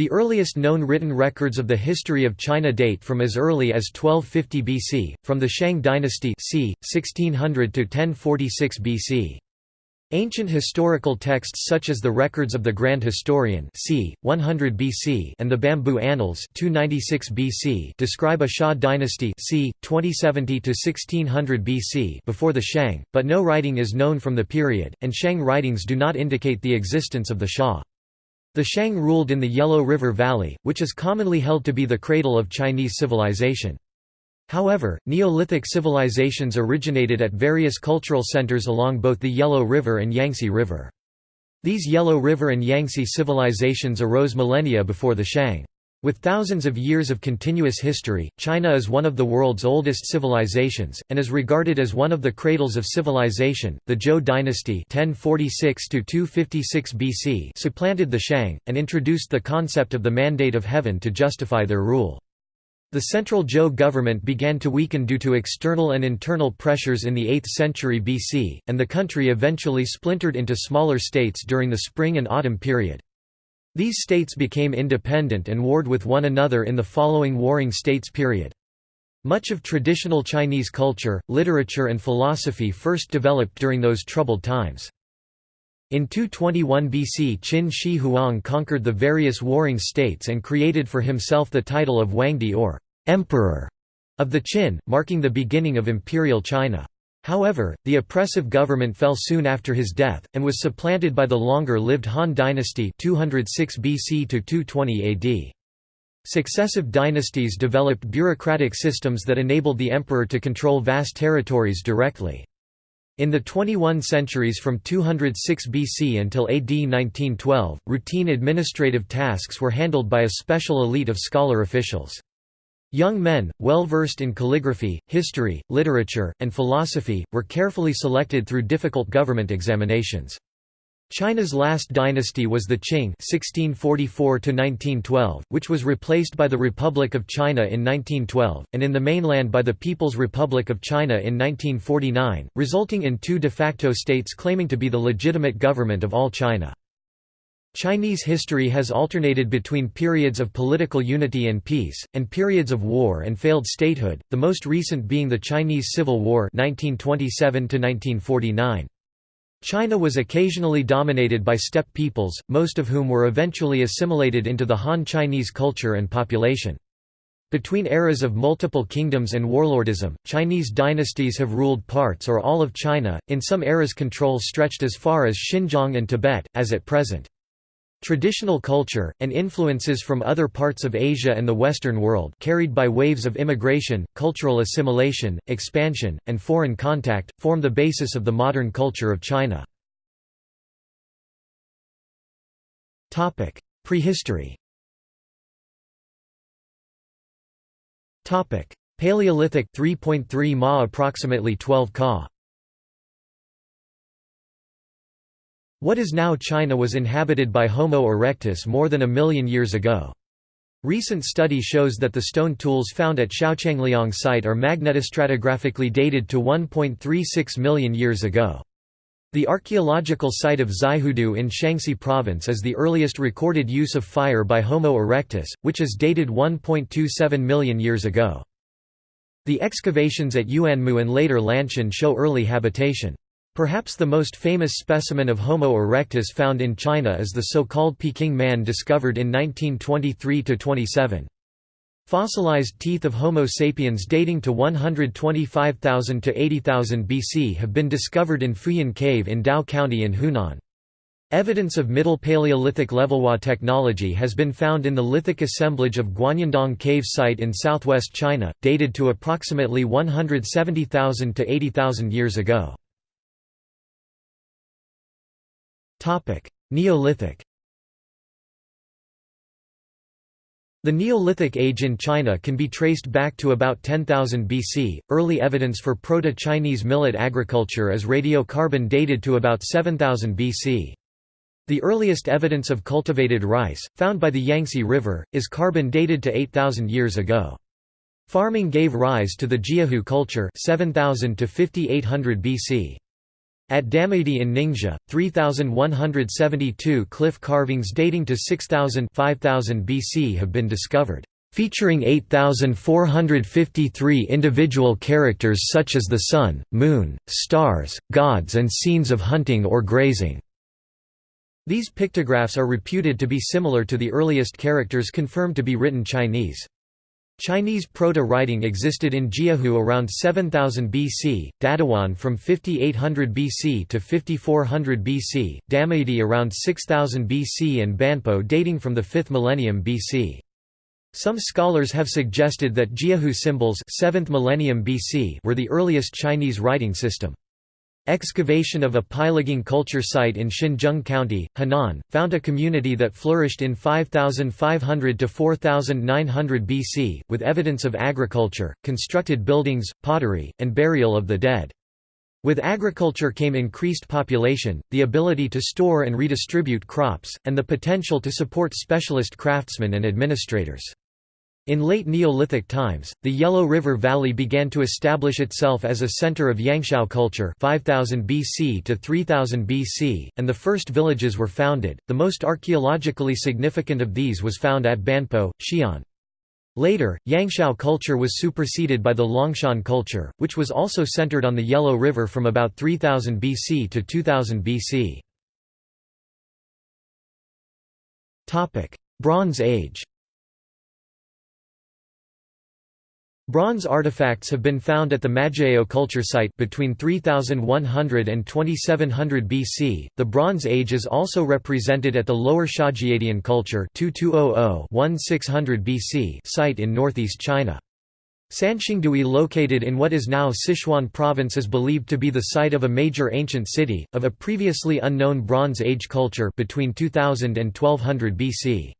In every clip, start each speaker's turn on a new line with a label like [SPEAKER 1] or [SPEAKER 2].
[SPEAKER 1] The earliest known written records of the history of China date from as early as 1250 BC, from the Shang dynasty c. 1600 to 1046 BC. Ancient historical texts such as the records of the Grand Historian c. 100 BC and the Bamboo Annals 296 BC describe a Xia dynasty c. 2070 to 1600 BC before the Shang, but no writing is known from the period, and Shang writings do not indicate the existence of the Xia. The Shang ruled in the Yellow River Valley, which is commonly held to be the cradle of Chinese civilization. However, Neolithic civilizations originated at various cultural centers along both the Yellow River and Yangtze River. These Yellow River and Yangtze civilizations arose millennia before the Shang. With thousands of years of continuous history, China is one of the world's oldest civilizations, and is regarded as one of the cradles of civilization. The Zhou dynasty 1046 BC supplanted the Shang, and introduced the concept of the mandate of heaven to justify their rule. The central Zhou government began to weaken due to external and internal pressures in the 8th century BC, and the country eventually splintered into smaller states during the spring and autumn period. These states became independent and warred with one another in the following Warring States period. Much of traditional Chinese culture, literature and philosophy first developed during those troubled times. In 221 BC Qin Shi Huang conquered the various warring states and created for himself the title of Huangdi or «emperor» of the Qin, marking the beginning of imperial China. However, the oppressive government fell soon after his death, and was supplanted by the longer-lived Han dynasty 206 BC to 220 AD. Successive dynasties developed bureaucratic systems that enabled the emperor to control vast territories directly. In the 21 centuries from 206 BC until AD 1912, routine administrative tasks were handled by a special elite of scholar officials. Young men, well versed in calligraphy, history, literature, and philosophy, were carefully selected through difficult government examinations. China's last dynasty was the Qing (1644–1912), which was replaced by the Republic of China in 1912, and in the mainland by the People's Republic of China in 1949, resulting in two de facto states claiming to be the legitimate government of all China. Chinese history has alternated between periods of political unity and peace, and periods of war and failed statehood, the most recent being the Chinese Civil War 1927 -1949. China was occasionally dominated by steppe peoples, most of whom were eventually assimilated into the Han Chinese culture and population. Between eras of multiple kingdoms and warlordism, Chinese dynasties have ruled parts or all of China, in some eras control stretched as far as Xinjiang and Tibet, as at present. Traditional culture, and influences from other parts of Asia and the Western world carried by waves of immigration, cultural assimilation, expansion, and foreign contact, form the basis of the modern culture of China. Prehistory Paleolithic 3.3 Ma approximately 12 Ka What is now China was inhabited by Homo erectus more than a million years ago. Recent study shows that the stone tools found at Xiaochangliang site are magnetostratigraphically dated to 1.36 million years ago. The archaeological site of Xihoudu in Shanxi province is the earliest recorded use of fire by Homo erectus, which is dated 1.27 million years ago. The excavations at Yuanmou and later Lantian show early habitation. Perhaps the most famous specimen of Homo erectus found in China is the so-called Peking man discovered in 1923–27. Fossilized teeth of Homo sapiens dating to 125,000 to 80,000 BC have been discovered in Fuyan Cave in Dao County in Hunan. Evidence of Middle Paleolithic Levallois technology has been found in the lithic assemblage of Guanyindong Cave site in southwest China, dated to approximately 170,000 to 80,000 years ago. Neolithic The Neolithic age in China can be traced back to about 10,000 BC. Early evidence for Proto-Chinese millet agriculture is radiocarbon dated to about 7000 BC. The earliest evidence of cultivated rice, found by the Yangtze River, is carbon dated to 8000 years ago. Farming gave rise to the Jiahu culture 7000 to 5800 BC. At Damaidi in Ningxia, 3,172 cliff carvings dating to 6000 5000 BC have been discovered, featuring 8,453 individual characters such as the sun, moon, stars, gods and scenes of hunting or grazing. These pictographs are reputed to be similar to the earliest characters confirmed to be written Chinese. Chinese proto-writing existed in Jiahu around 7000 BC, Dadiwan from 5800 BC to 5400 BC, Damaidi around 6000 BC and Banpo dating from the 5th millennium BC. Some scholars have suggested that Jiahu symbols 7th millennium BC were the earliest Chinese writing system. Excavation of a Peiligang culture site in Xinzheng County, Henan, found a community that flourished in 5500 to 4900 BC, with evidence of agriculture, constructed buildings, pottery, and burial of the dead. With agriculture came increased population, the ability to store and redistribute crops, and the potential to support specialist craftsmen and administrators. In late Neolithic times, the Yellow River Valley began to establish itself as a center of Yangshao culture 5000 BC to 3000 BC, and the first villages were founded. The most archaeologically significant of these was found at Banpo, Xi'an. Later, Yangshao culture was superseded by the Longshan culture, which was also centered on the Yellow River from about 3000 BC to 2000 BC. Bronze Age Bronze artifacts have been found at the Majiayao culture site between 3100 and 2700 BC. The Bronze Age is also represented at the Lower Xiajiadian culture 2200-1600 BC site in northeast China. Sanxingdui located in what is now Sichuan province is believed to be the site of a major ancient city, of a previously unknown Bronze Age culture between 2000 and 1200 BC.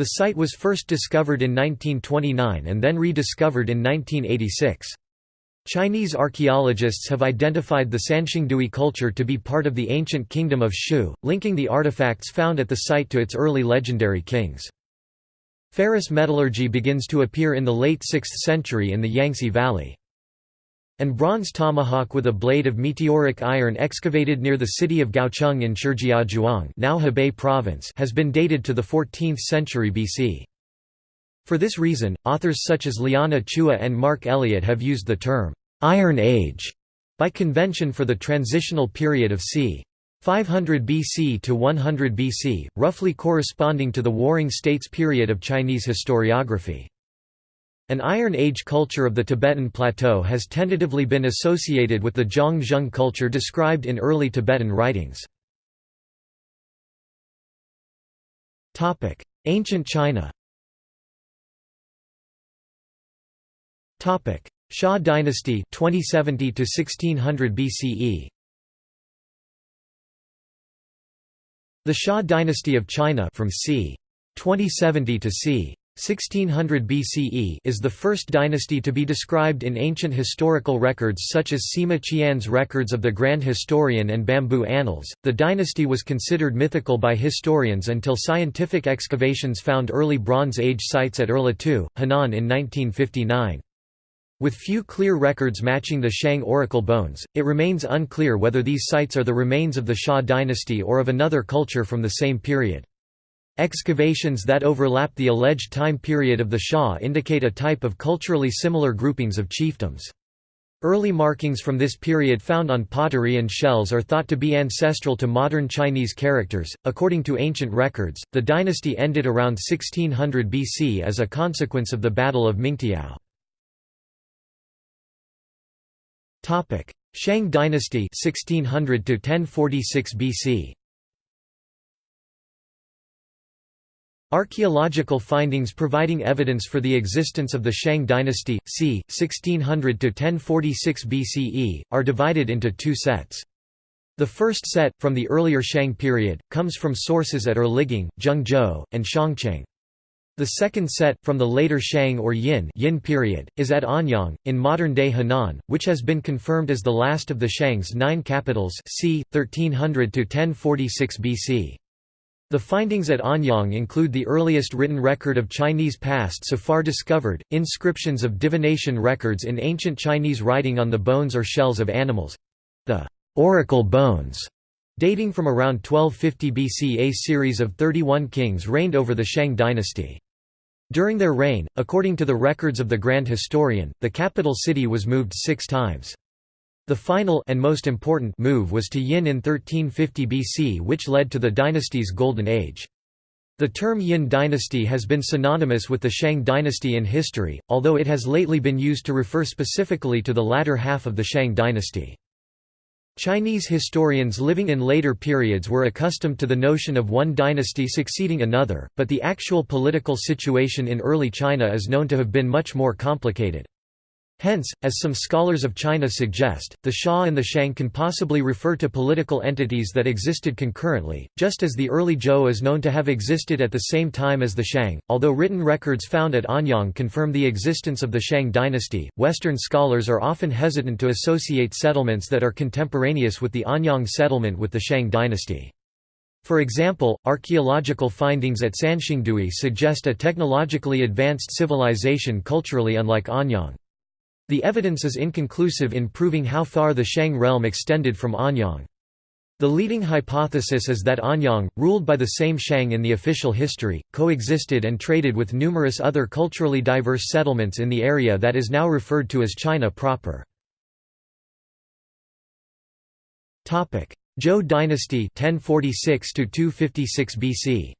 [SPEAKER 1] The site was first discovered in 1929 and then rediscovered in 1986. Chinese archaeologists have identified the Sanxingdui culture to be part of the ancient kingdom of Shu, linking the artifacts found at the site to its early legendary kings. Ferrous metallurgy begins to appear in the late 6th century in the Yangtze Valley and bronze tomahawk with a blade of meteoric iron excavated near the city of Gaocheng in Shijiazhuang now Hebei province has been dated to the 14th century BC. For this reason, authors such as Liana Chua and Mark Elliott have used the term, "'Iron Age' by convention for the transitional period of c. 500 BC to 100 BC, roughly corresponding to the Warring States period of Chinese historiography. An Iron Age culture of the Tibetan Plateau has tentatively been associated with the Zhang culture described in early Tibetan writings. Ancient China Xia dynasty 2070 to 1600 BCE The Xia dynasty of China from c. 2070 to c. 1600 BCE is the first dynasty to be described in ancient historical records such as Sima Qian's records of the Grand Historian and Bamboo Annals. The dynasty was considered mythical by historians until scientific excavations found early Bronze Age sites at Erlitou, Henan in 1959. With few clear records matching the Shang oracle bones, it remains unclear whether these sites are the remains of the Xia dynasty or of another culture from the same period. Excavations that overlap the alleged time period of the Xia indicate a type of culturally similar groupings of chiefdoms. Early markings from this period found on pottery and shells are thought to be ancestral to modern Chinese characters. According to ancient records, the dynasty ended around 1600 BC as a consequence of the Battle of Mingtiao. Topic: Shang dynasty 1600 to 1046 BC. Archaeological findings providing evidence for the existence of the Shang dynasty, c. 1600–1046 BCE, are divided into two sets. The first set, from the earlier Shang period, comes from sources at Erligang, Zhengzhou, and Shangcheng. The second set, from the later Shang or Yin, Yin period, is at Anyang, in modern-day Henan, which has been confirmed as the last of the Shang's nine capitals c. 1300–1046 BC. The findings at Anyang include the earliest written record of Chinese past so far discovered, inscriptions of divination records in ancient Chinese writing on the bones or shells of animals—the oracle bones dating from around 1250 BC. A series of 31 kings reigned over the Shang dynasty. During their reign, according to the records of the Grand Historian, the capital city was moved six times. The final and most important move was to Yin in 1350 BC which led to the dynasty's golden age. The term Yin dynasty has been synonymous with the Shang dynasty in history, although it has lately been used to refer specifically to the latter half of the Shang dynasty. Chinese historians living in later periods were accustomed to the notion of one dynasty succeeding another, but the actual political situation in early China is known to have been much more complicated. Hence, as some scholars of China suggest, the Xia and the Shang can possibly refer to political entities that existed concurrently, just as the early Zhou is known to have existed at the same time as the Shang. Although written records found at Anyang confirm the existence of the Shang dynasty, Western scholars are often hesitant to associate settlements that are contemporaneous with the Anyang settlement with the Shang dynasty. For example, archaeological findings at Sanxingdui suggest a technologically advanced civilization culturally unlike Anyang. The evidence is inconclusive in proving how far the Shang realm extended from Anyang. The leading hypothesis is that Anyang, ruled by the same Shang in the official history, coexisted and traded with numerous other culturally diverse settlements in the area that is now referred to as China proper. Zhou dynasty 1046 256 BC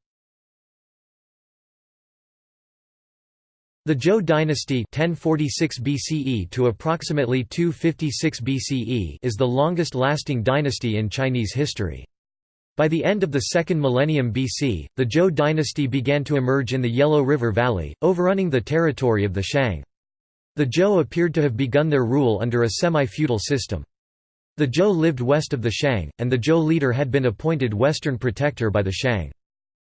[SPEAKER 1] The Zhou dynasty 1046 BCE to approximately 256 BCE is the longest-lasting dynasty in Chinese history. By the end of the second millennium BC, the Zhou dynasty began to emerge in the Yellow River Valley, overrunning the territory of the Shang. The Zhou appeared to have begun their rule under a semi-feudal system. The Zhou lived west of the Shang, and the Zhou leader had been appointed western protector by the Shang.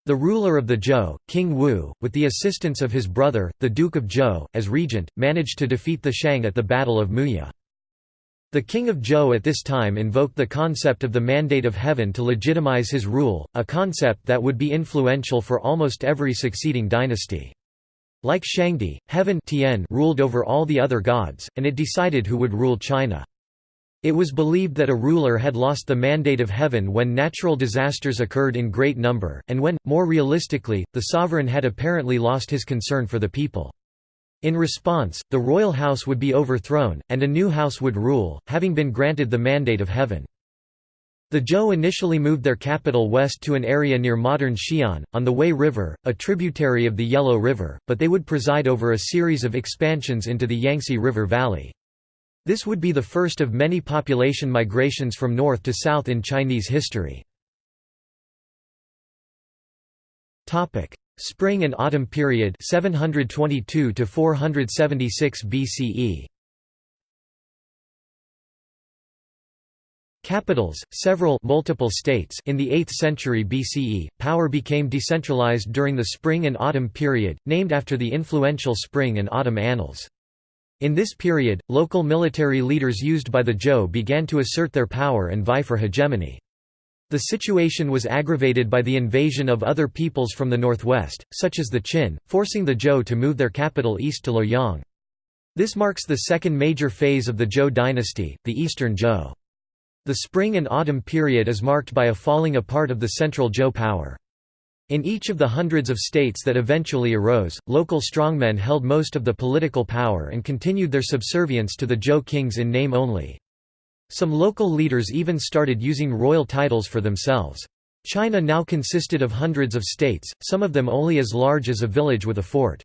[SPEAKER 1] The ruler of the Zhou, King Wu, with the assistance of his brother, the Duke of Zhou, as regent, managed to defeat the Shang at the Battle of Muye. The king of Zhou at this time invoked the concept of the mandate of heaven to legitimize his rule, a concept that would be influential for almost every succeeding dynasty. Like Shangdi, heaven ruled over all the other gods, and it decided who would rule China. It was believed that a ruler had lost the mandate of heaven when natural disasters occurred in great number, and when, more realistically, the sovereign had apparently lost his concern for the people. In response, the royal house would be overthrown, and a new house would rule, having been granted the mandate of heaven. The Zhou initially moved their capital west to an area near modern Xi'an, on the Wei River, a tributary of the Yellow River, but they would preside over a series of expansions into the Yangtze River Valley. This would be the first of many population migrations from north to south in Chinese history. Spring and Autumn period 722 to 476 BCE. Capitals, several multiple states in the 8th century BCE, power became decentralized during the Spring and Autumn period, named after the influential Spring and Autumn annals. In this period, local military leaders used by the Zhou began to assert their power and vie for hegemony. The situation was aggravated by the invasion of other peoples from the northwest, such as the Qin, forcing the Zhou to move their capital east to Luoyang. This marks the second major phase of the Zhou dynasty, the Eastern Zhou. The spring and autumn period is marked by a falling apart of the central Zhou power. In each of the hundreds of states that eventually arose, local strongmen held most of the political power and continued their subservience to the Zhou kings in name only. Some local leaders even started using royal titles for themselves. China now consisted of hundreds of states, some of them only as large as a village with a fort.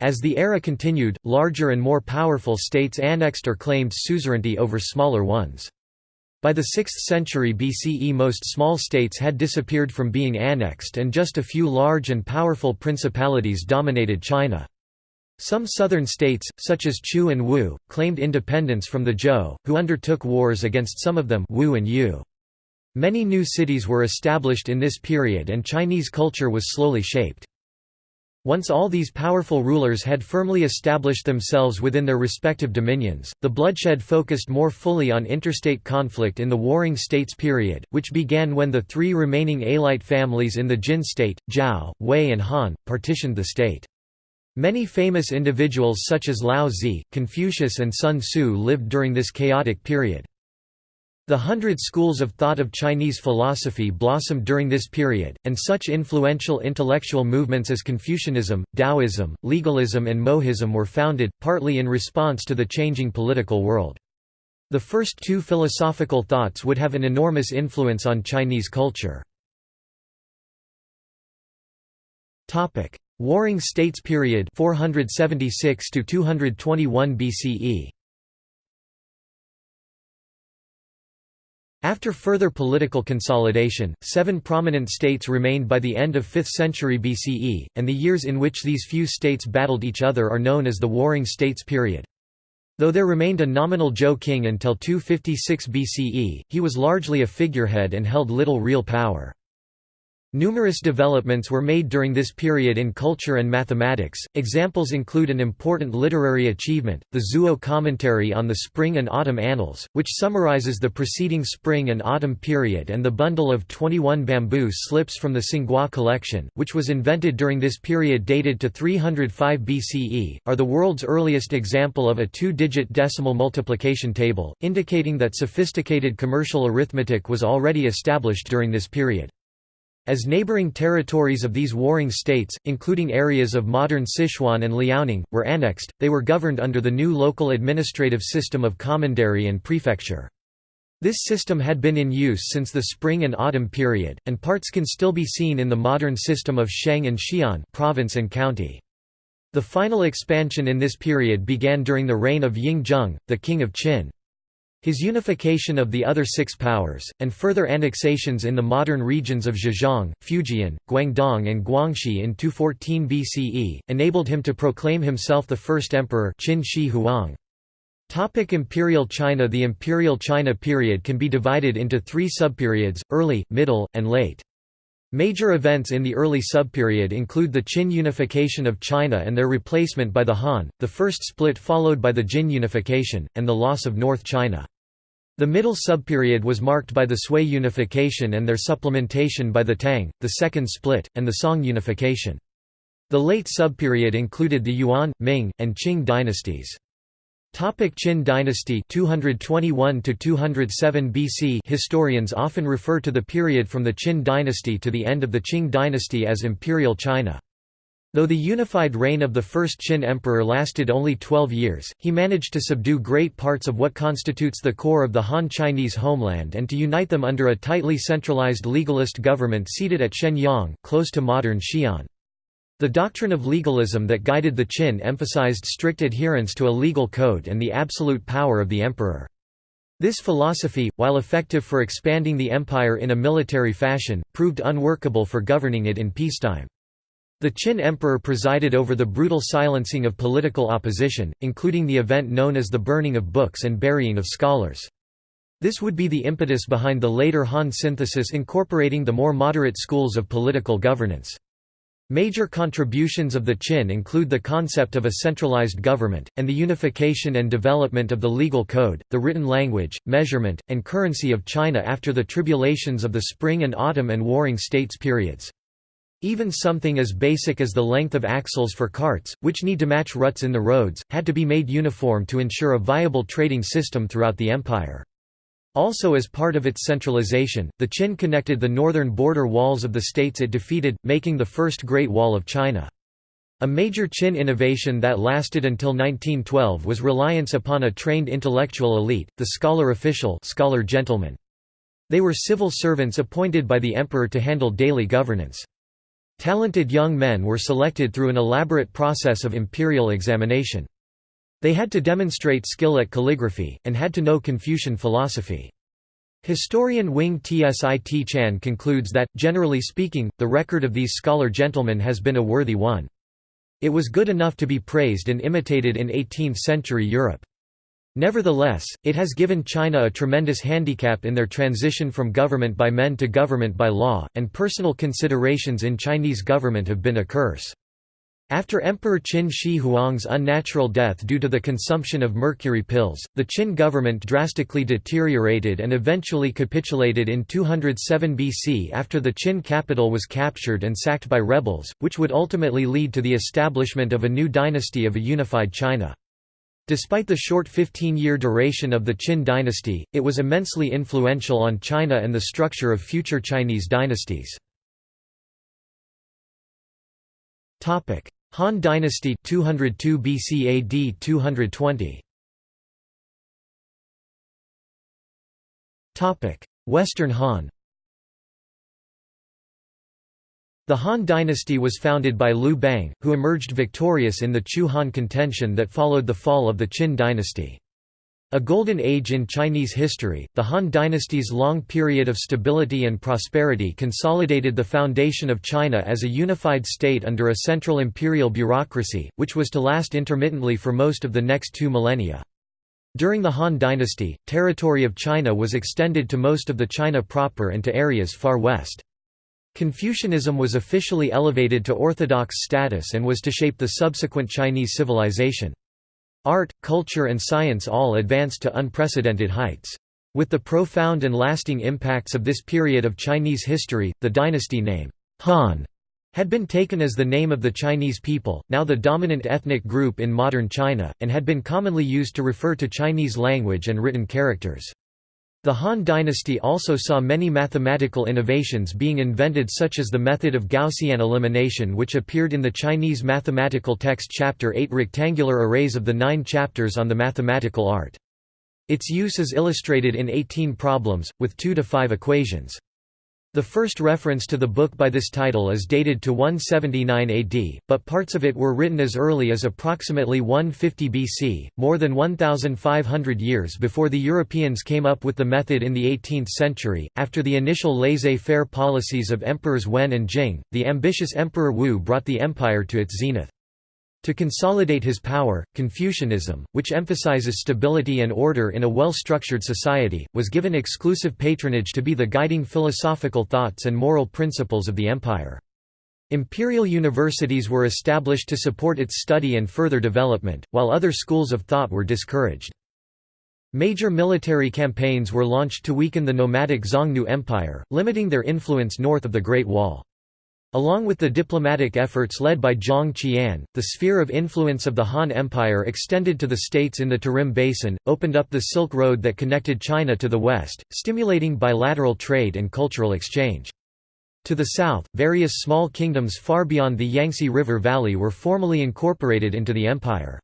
[SPEAKER 1] As the era continued, larger and more powerful states annexed or claimed suzerainty over smaller ones. By the 6th century BCE most small states had disappeared from being annexed and just a few large and powerful principalities dominated China. Some southern states, such as Chu and Wu, claimed independence from the Zhou, who undertook wars against some of them Wu and Yue. Many new cities were established in this period and Chinese culture was slowly shaped. Once all these powerful rulers had firmly established themselves within their respective dominions, the bloodshed focused more fully on interstate conflict in the Warring States period, which began when the three remaining Alite families in the Jin state, Zhao, Wei and Han, partitioned the state. Many famous individuals such as Lao Confucius and Sun Tzu lived during this chaotic period. The hundred schools of thought of Chinese philosophy blossomed during this period, and such influential intellectual movements as Confucianism, Taoism, legalism and Mohism were founded, partly in response to the changing political world. The first two philosophical thoughts would have an enormous influence on Chinese culture. Warring States period 476 to 221 BCE After further political consolidation, seven prominent states remained by the end of 5th century BCE, and the years in which these few states battled each other are known as the Warring States period. Though there remained a nominal Zhou king until 256 BCE, he was largely a figurehead and held little real power. Numerous developments were made during this period in culture and mathematics. Examples include an important literary achievement, the Zuo Commentary on the Spring and Autumn Annals, which summarizes the preceding spring and autumn period, and the bundle of 21 bamboo slips from the Tsinghua collection, which was invented during this period dated to 305 BCE, are the world's earliest example of a two digit decimal multiplication table, indicating that sophisticated commercial arithmetic was already established during this period. As neighboring territories of these warring states, including areas of modern Sichuan and Liaoning, were annexed, they were governed under the new local administrative system of commandery and prefecture. This system had been in use since the spring and autumn period, and parts can still be seen in the modern system of Sheng and Xian province and county. The final expansion in this period began during the reign of Ying Zheng, the king of Qin. His unification of the other six powers, and further annexations in the modern regions of Zhejiang, Fujian, Guangdong and Guangxi in 214 BCE, enabled him to proclaim himself the first emperor Qin Shi Huang. Topic Imperial China The Imperial China period can be divided into three subperiods, early, middle, and late. Major events in the early subperiod include the Qin unification of China and their replacement by the Han, the first split followed by the Jin unification, and the loss of North China. The middle subperiod was marked by the Sui unification and their supplementation by the Tang, the second split, and the Song unification. The late subperiod included the Yuan, Ming, and Qing dynasties. Topic Qin dynasty 221 to 207 BC Historians often refer to the period from the Qin dynasty to the end of the Qing dynasty as Imperial China. Though the unified reign of the first Qin emperor lasted only 12 years, he managed to subdue great parts of what constitutes the core of the Han Chinese homeland and to unite them under a tightly centralized legalist government seated at Xianyang, close to modern Xi'an. The doctrine of legalism that guided the Qin emphasized strict adherence to a legal code and the absolute power of the emperor. This philosophy, while effective for expanding the empire in a military fashion, proved unworkable for governing it in peacetime. The Qin emperor presided over the brutal silencing of political opposition, including the event known as the burning of books and burying of scholars. This would be the impetus behind the later Han synthesis incorporating the more moderate schools of political governance. Major contributions of the Qin include the concept of a centralized government, and the unification and development of the legal code, the written language, measurement, and currency of China after the tribulations of the Spring and Autumn and Warring States periods. Even something as basic as the length of axles for carts, which need to match ruts in the roads, had to be made uniform to ensure a viable trading system throughout the empire. Also as part of its centralization, the Qin connected the northern border walls of the states it defeated, making the first Great Wall of China. A major Qin innovation that lasted until 1912 was reliance upon a trained intellectual elite, the scholar official scholar gentlemen. They were civil servants appointed by the emperor to handle daily governance. Talented young men were selected through an elaborate process of imperial examination. They had to demonstrate skill at calligraphy, and had to know Confucian philosophy. Historian Wing Tsit Chan concludes that, generally speaking, the record of these scholar gentlemen has been a worthy one. It was good enough to be praised and imitated in 18th-century Europe. Nevertheless, it has given China a tremendous handicap in their transition from government by men to government by law, and personal considerations in Chinese government have been a curse. After Emperor Qin Shi Huang's unnatural death due to the consumption of mercury pills, the Qin government drastically deteriorated and eventually capitulated in 207 BC after the Qin capital was captured and sacked by rebels, which would ultimately lead to the establishment of a new dynasty of a unified China. Despite the short 15-year duration of the Qin dynasty, it was immensely influential on China and the structure of future Chinese dynasties. Han dynasty 202 BC AD 220 Topic: Western Han The Han dynasty was founded by Liu Bang, who emerged victorious in the Chu-Han contention that followed the fall of the Qin dynasty. A golden age in Chinese history, the Han dynasty's long period of stability and prosperity consolidated the foundation of China as a unified state under a central imperial bureaucracy, which was to last intermittently for most of the next two millennia. During the Han dynasty, territory of China was extended to most of the China proper and to areas far west. Confucianism was officially elevated to orthodox status and was to shape the subsequent Chinese civilization. Art, culture and science all advanced to unprecedented heights. With the profound and lasting impacts of this period of Chinese history, the dynasty name, Han, had been taken as the name of the Chinese people, now the dominant ethnic group in modern China, and had been commonly used to refer to Chinese language and written characters. The Han dynasty also saw many mathematical innovations being invented such as the method of Gaussian elimination which appeared in the Chinese mathematical text Chapter 8 rectangular arrays of the nine chapters on the mathematical art. Its use is illustrated in 18 problems, with 2 to 5 equations. The first reference to the book by this title is dated to 179 AD, but parts of it were written as early as approximately 150 BC, more than 1,500 years before the Europeans came up with the method in the 18th century. After the initial laissez faire policies of Emperors Wen and Jing, the ambitious Emperor Wu brought the empire to its zenith. To consolidate his power, Confucianism, which emphasizes stability and order in a well-structured society, was given exclusive patronage to be the guiding philosophical thoughts and moral principles of the empire. Imperial universities were established to support its study and further development, while other schools of thought were discouraged. Major military campaigns were launched to weaken the nomadic Xiongnu Empire, limiting their influence north of the Great Wall. Along with the diplomatic efforts led by Zhang Qian, the sphere of influence of the Han Empire extended to the states in the Tarim Basin, opened up the Silk Road that connected China to the west, stimulating bilateral trade and cultural exchange. To the south, various small kingdoms far beyond the Yangtze River Valley were formally incorporated into the empire.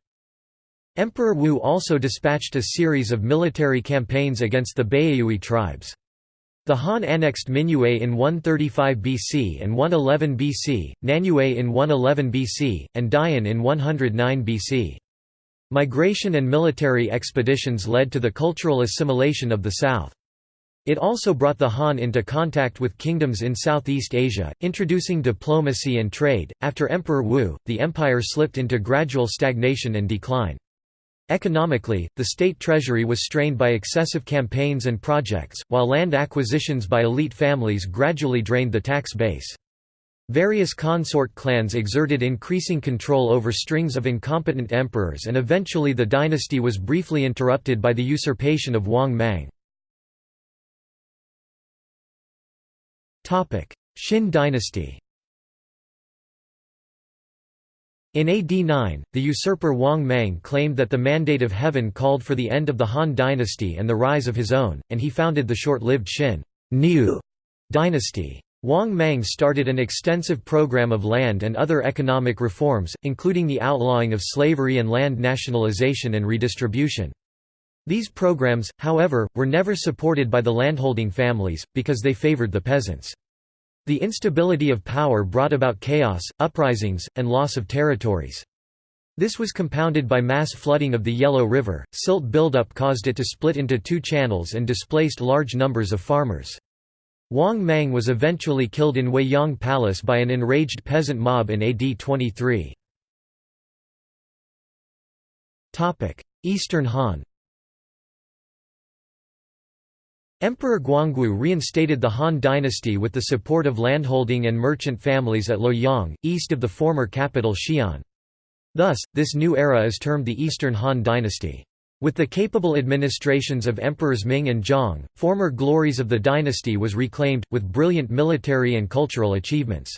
[SPEAKER 1] Emperor Wu also dispatched a series of military campaigns against the Baiyue tribes. The Han annexed Minyue in 135 BC and 111 BC, Nanyue in 111 BC, and Dian in 109 BC. Migration and military expeditions led to the cultural assimilation of the south. It also brought the Han into contact with kingdoms in Southeast Asia, introducing diplomacy and trade. After Emperor Wu, the empire slipped into gradual stagnation and decline. Economically, the state treasury was strained by excessive campaigns and projects, while land acquisitions by elite families gradually drained the tax base. Various consort clans exerted increasing control over strings of incompetent emperors and eventually the dynasty was briefly interrupted by the usurpation of Wang Mang. Xin dynasty In AD 9, the usurper Wang Mang claimed that the mandate of heaven called for the end of the Han dynasty and the rise of his own, and he founded the short-lived Xin New dynasty. Wang Mang started an extensive program of land and other economic reforms, including the outlawing of slavery and land nationalization and redistribution. These programs, however, were never supported by the landholding families, because they favored the peasants. The instability of power brought about chaos, uprisings, and loss of territories. This was compounded by mass flooding of the Yellow River, silt buildup caused it to split into two channels and displaced large numbers of farmers. Wang Mang was eventually killed in Weiyang Palace by an enraged peasant mob in AD 23. Eastern Han Emperor Guangwu reinstated the Han dynasty with the support of landholding and merchant families at Luoyang, east of the former capital Xi'an. Thus, this new era is termed the Eastern Han dynasty. With the capable administrations of Emperors Ming and Zhang, former glories of the dynasty was reclaimed, with brilliant military and cultural achievements.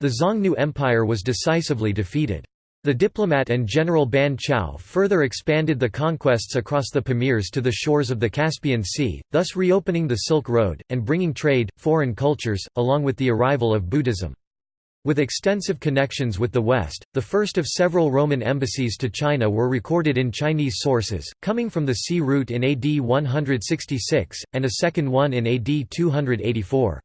[SPEAKER 1] The Xiongnu Empire was decisively defeated. The diplomat and General Ban Chao further expanded the conquests across the Pamirs to the shores of the Caspian Sea, thus reopening the Silk Road, and bringing trade, foreign cultures, along with the arrival of Buddhism. With extensive connections with the West, the first of several Roman embassies to China were recorded in Chinese sources, coming from the sea route in AD 166, and a second one in AD 284.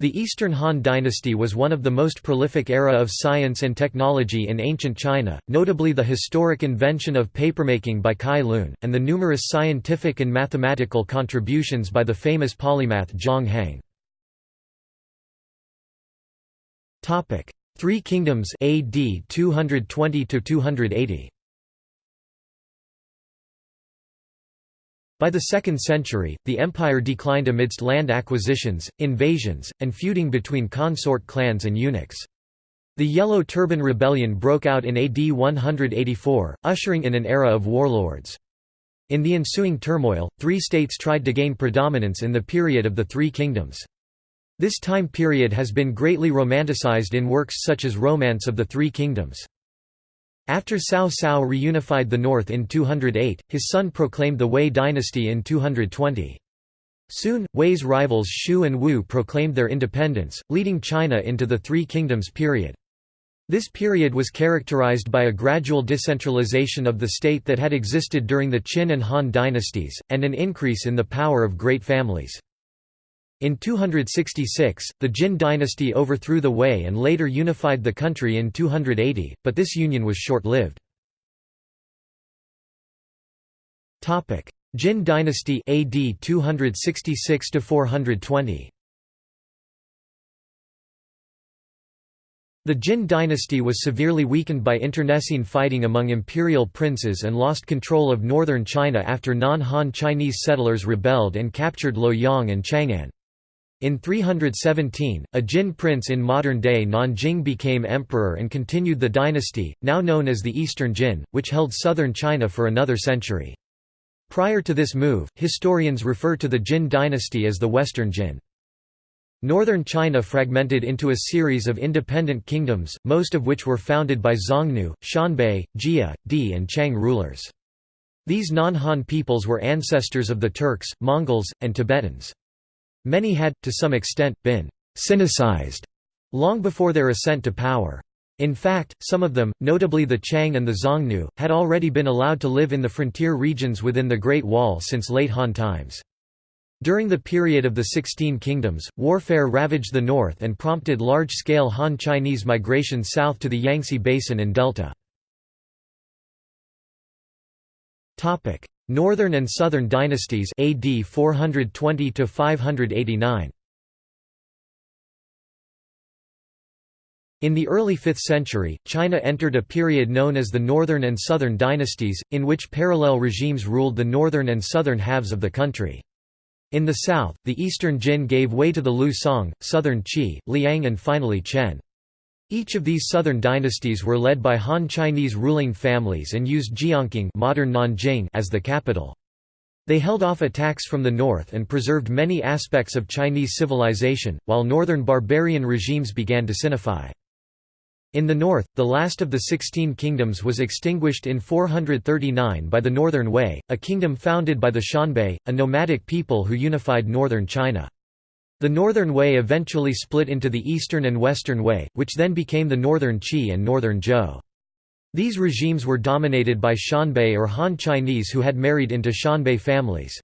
[SPEAKER 1] The Eastern Han dynasty was one of the most prolific era of science and technology in ancient China, notably the historic invention of papermaking by Cai Lun, and the numerous scientific and mathematical contributions by the famous polymath Zhang Heng. Three Kingdoms AD 220 280 By the 2nd century, the empire declined amidst land acquisitions, invasions, and feuding between consort clans and eunuchs. The Yellow Turban Rebellion broke out in AD 184, ushering in an era of warlords. In the ensuing turmoil, three states tried to gain predominance in the period of the Three Kingdoms. This time period has been greatly romanticized in works such as Romance of the Three Kingdoms. After Cao Cao reunified the north in 208, his son proclaimed the Wei dynasty in 220. Soon, Wei's rivals Shu and Wu proclaimed their independence, leading China into the Three Kingdoms period. This period was characterized by a gradual decentralization of the state that had existed during the Qin and Han dynasties, and an increase in the power of great families. In 266, the Jin dynasty overthrew the Wei and later unified the country in 280, but this union was short-lived. Jin dynasty AD 266 420. The Jin dynasty was severely weakened by internecine fighting among imperial princes and lost control of northern China after non-Han Chinese settlers rebelled and captured Luoyang and Chang'an. In 317, a Jin prince in modern-day Nanjing became emperor and continued the dynasty, now known as the Eastern Jin, which held southern China for another century. Prior to this move, historians refer to the Jin dynasty as the Western Jin. Northern China fragmented into a series of independent kingdoms, most of which were founded by Xiongnu, Xianbei, Jia, Di and Qiang rulers. These non-Han peoples were ancestors of the Turks, Mongols, and Tibetans. Many had, to some extent, been «Sinicized» long before their ascent to power. In fact, some of them, notably the Qiang and the Xiongnu, had already been allowed to live in the frontier regions within the Great Wall since late Han times. During the period of the Sixteen Kingdoms, warfare ravaged the north and prompted large-scale Han Chinese migration south to the Yangtze Basin and Delta. Northern and Southern dynasties AD 420 to 589 In the early 5th century, China entered a period known as the Northern and Southern dynasties, in which parallel regimes ruled the northern and southern halves of the country. In the south, the eastern Jin gave way to the Liu Song, southern Qi, Liang and finally Chen. Each of these southern dynasties were led by Han Chinese ruling families and used Jiankang modern Nanjing as the capital. They held off attacks from the north and preserved many aspects of Chinese civilization, while northern barbarian regimes began to Sinify. In the north, the last of the Sixteen Kingdoms was extinguished in 439 by the Northern Wei, a kingdom founded by the Xianbei, a nomadic people who unified northern China. The Northern Wei eventually split into the Eastern and Western Wei, which then became the Northern Qi and Northern Zhou. These regimes were dominated by Xianbei or Han Chinese who had married into Xianbei families.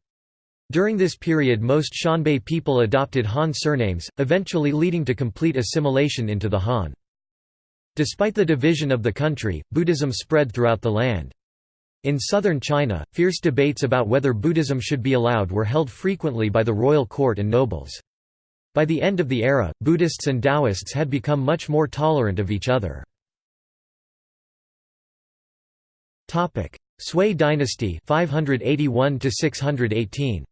[SPEAKER 1] During this period most Xianbei people adopted Han surnames, eventually leading to complete assimilation into the Han. Despite the division of the country, Buddhism spread throughout the land. In southern China, fierce debates about whether Buddhism should be allowed were held frequently by the royal court and nobles. By the end of the era, Buddhists and Taoists had become much more tolerant of each other. Sui dynasty 581 618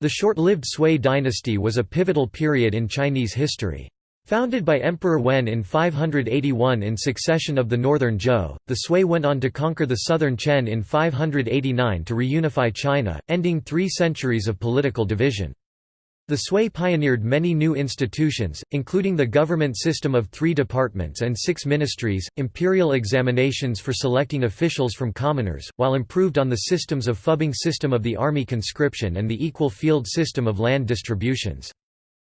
[SPEAKER 1] The short-lived Sui dynasty was a pivotal period in Chinese history. Founded by Emperor Wen in 581 in succession of the northern Zhou, the Sui went on to conquer the southern Chen in 589 to reunify China, ending three centuries of political division. The Sui pioneered many new institutions, including the government system of three departments and six ministries, imperial examinations for selecting officials from commoners, while improved on the systems of fubing system of the army conscription and the equal field system of land distributions.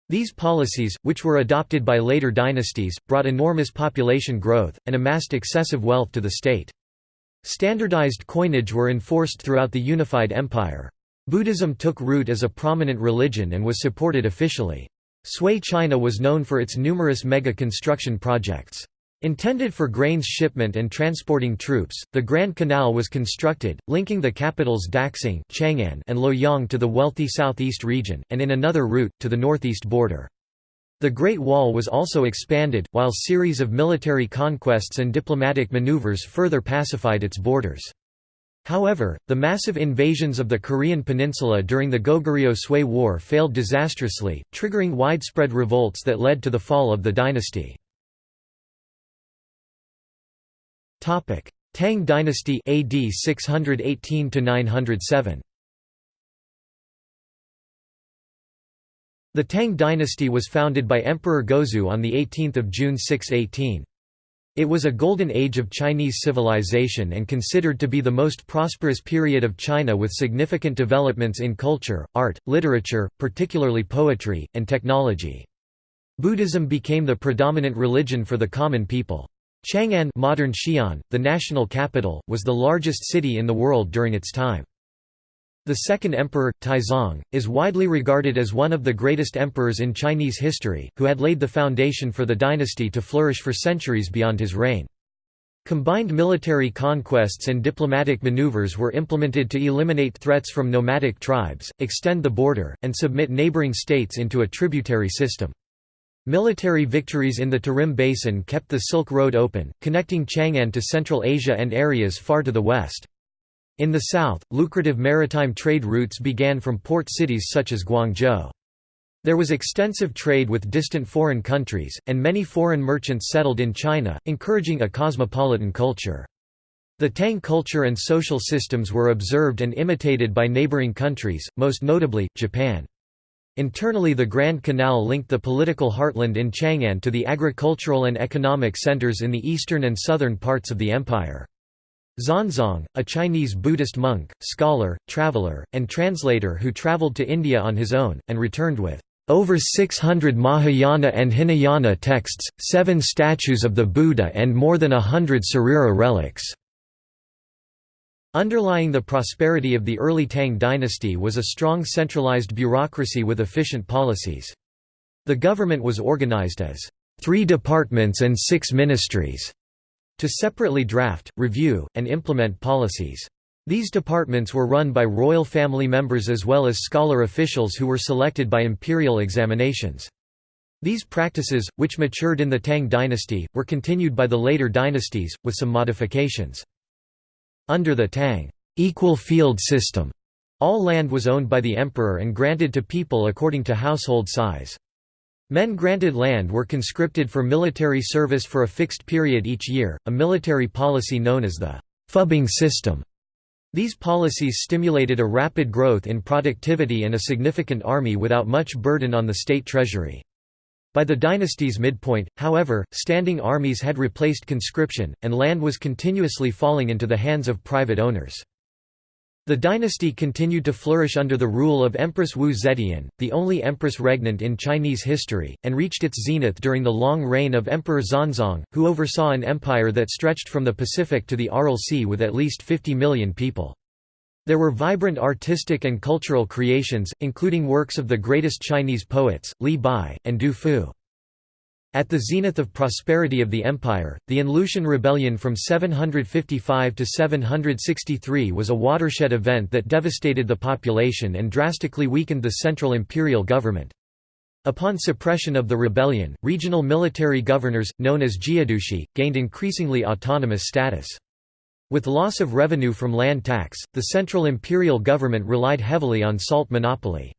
[SPEAKER 1] These policies, which were adopted by later dynasties, brought enormous population growth, and amassed excessive wealth to the state. Standardized coinage were enforced throughout the unified empire. Buddhism took root as a prominent religion and was supported officially. Sui China was known for its numerous mega-construction projects. Intended for grains shipment and transporting troops, the Grand Canal was constructed, linking the capitals Daxing Chang'an and Luoyang to the wealthy southeast region, and in another route, to the northeast border. The Great Wall was also expanded, while series of military conquests and diplomatic maneuvers further pacified its borders. However, the massive invasions of the Korean peninsula during the Goguryeo-Sui War failed disastrously, triggering widespread revolts that led to the fall of the dynasty. Tang dynasty AD 618 907 The Tang dynasty was founded by Emperor Gaozu on 18 June 618. It was a golden age of Chinese civilization and considered to be the most prosperous period of China with significant developments in culture, art, literature, particularly poetry, and technology. Buddhism became the predominant religion for the common people. Chang'an modern Xi'an, the national capital, was the largest city in the world during its time. The second emperor, Taizong, is widely regarded as one of the greatest emperors in Chinese history, who had laid the foundation for the dynasty to flourish for centuries beyond his reign. Combined military conquests and diplomatic maneuvers were implemented to eliminate threats from nomadic tribes, extend the border, and submit neighboring states into a tributary system. Military victories in the Tarim Basin kept the Silk Road open, connecting Chang'an to Central Asia and areas far to the west. In the south, lucrative maritime trade routes began from port cities such as Guangzhou. There was extensive trade with distant foreign countries, and many foreign merchants settled in China, encouraging a cosmopolitan culture. The Tang culture and social systems were observed and imitated by neighboring countries, most notably, Japan. Internally the Grand Canal linked the political heartland in Chang'an to the agricultural and economic centers in the eastern and southern parts of the empire. Xuanzang, a Chinese Buddhist monk, scholar, traveler, and translator who traveled to India on his own, and returned with over 600 Mahayana and Hinayana texts, seven statues of the Buddha and more than a hundred Sarira relics. Underlying the prosperity of the early Tang dynasty was a strong centralized bureaucracy with efficient policies. The government was organized as three departments and six ministries to separately draft, review, and implement policies. These departments were run by royal family members as well as scholar officials who were selected by imperial examinations. These practices, which matured in the Tang dynasty, were continued by the later dynasties, with some modifications. Under the Tang equal field system, all land was owned by the emperor and granted to people according to household size. Men granted land were conscripted for military service for a fixed period each year, a military policy known as the fubing system. These policies stimulated a rapid growth in productivity and a significant army without much burden on the state treasury. By the dynasty's midpoint, however, standing armies had replaced conscription, and land was continuously falling into the hands of private owners. The dynasty continued to flourish under the rule of Empress Wu Zetian, the only empress regnant in Chinese history, and reached its zenith during the long reign of Emperor Xuanzong, who oversaw an empire that stretched from the Pacific to the Aral Sea with at least 50 million people. There were vibrant artistic and cultural creations, including works of the greatest Chinese poets, Li Bai, and Du Fu. At the zenith of prosperity of the empire, the An-Lushan rebellion from 755 to 763 was a watershed event that devastated the population and drastically weakened the central imperial government. Upon suppression of the rebellion, regional military governors, known as jiedushi, gained increasingly autonomous status. With loss of revenue from land tax, the central imperial government relied heavily on salt monopoly.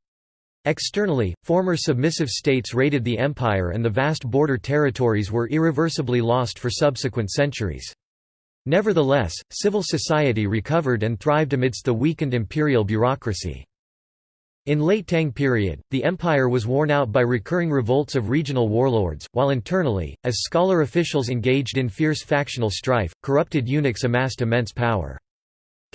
[SPEAKER 1] Externally, former submissive states raided the empire and the vast border territories were irreversibly lost for subsequent centuries. Nevertheless, civil society recovered and thrived amidst the weakened imperial bureaucracy. In late Tang period, the empire was worn out by recurring revolts of regional warlords, while internally, as scholar officials engaged in fierce factional strife, corrupted eunuchs amassed immense power.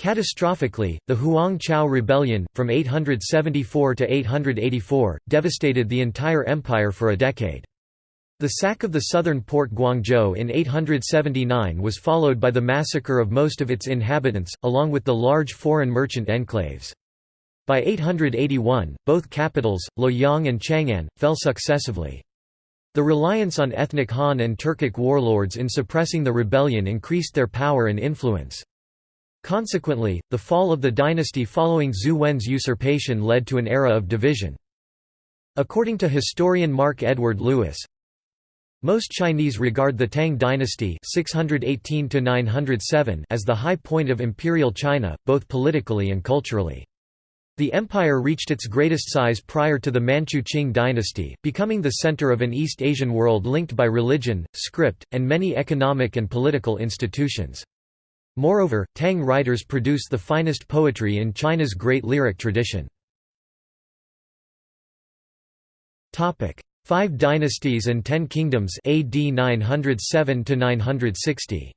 [SPEAKER 1] Catastrophically, the Huang Chao rebellion, from 874 to 884, devastated the entire empire for a decade. The sack of the southern port Guangzhou in 879 was followed by the massacre of most of its inhabitants, along with the large foreign merchant enclaves. By 881, both capitals, Luoyang and Chang'an, fell successively. The reliance on ethnic Han and Turkic warlords in suppressing the rebellion increased their power and influence. Consequently, the fall of the dynasty following Zhu Wen's usurpation led to an era of division. According to historian Mark Edward Lewis, most Chinese regard the Tang dynasty 618 as the high point of imperial China, both politically and culturally. The empire reached its greatest size prior to the Manchu Qing dynasty, becoming the center of an East Asian world linked by religion, script, and many economic and political institutions. Moreover, Tang writers produce the finest poetry in China's great lyric tradition. Five Dynasties and Ten Kingdoms AD 907 960.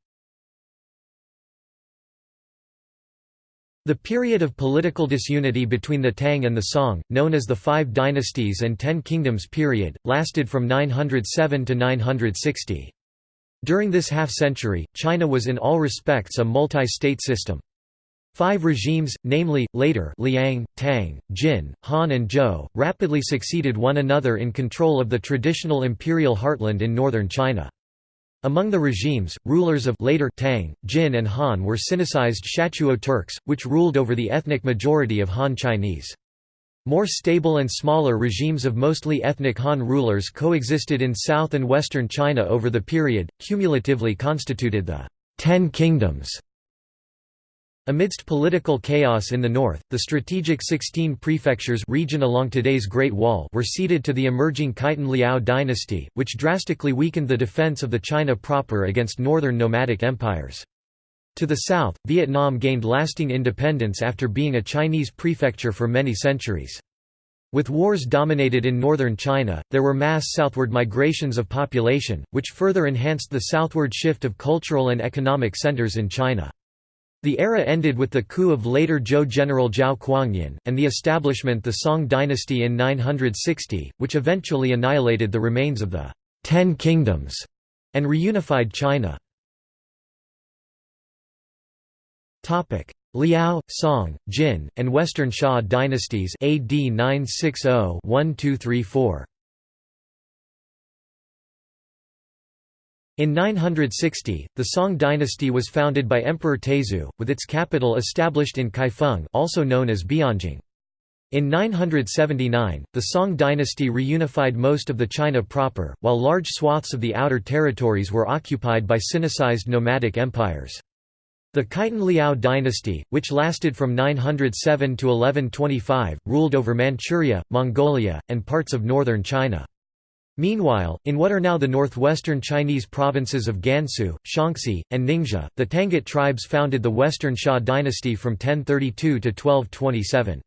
[SPEAKER 1] The period of political disunity between the Tang and the Song, known as the Five Dynasties and Ten Kingdoms period, lasted from 907 to 960. During this half-century, China was in all respects a multi-state system. Five regimes, namely, later Liang, Tang, Jin, Han and Zhou, rapidly succeeded one another in control of the traditional imperial heartland in northern China. Among the regimes, rulers of later Tang, Jin and Han were Sinicized Shatuo Turks, which ruled over the ethnic majority of Han Chinese. More stable and smaller regimes of mostly ethnic Han rulers coexisted in south and western China over the period, cumulatively constituted the Ten Kingdoms. Amidst political chaos in the north, the strategic Sixteen Prefectures region along today's Great Wall were ceded to the emerging Khitan Liao dynasty, which drastically weakened the defense of the China proper against northern nomadic empires. To the south, Vietnam gained lasting independence after being a Chinese prefecture for many centuries. With wars dominated in northern China, there were mass southward migrations of population, which further enhanced the southward shift of cultural and economic centers in China. The era ended with the coup of later Zhou general Zhao Kuangyin, and the establishment of the Song dynasty in 960, which eventually annihilated the remains of the Ten Kingdoms and reunified China. Liao, Song, Jin, and Western Xia dynasties AD 960-1234 In 960, the Song dynasty was founded by Emperor Taizong, with its capital established in Kaifeng also known as Bianjing. In 979, the Song dynasty reunified most of the China proper, while large swaths of the outer territories were occupied by Sinicized nomadic empires. The Khitan Liao dynasty, which lasted from 907 to 1125, ruled over Manchuria, Mongolia, and parts of northern China. Meanwhile, in what are now the northwestern Chinese provinces of Gansu, Shaanxi, and Ningxia, the Tangut tribes founded the Western Xia dynasty from 1032 to 1227.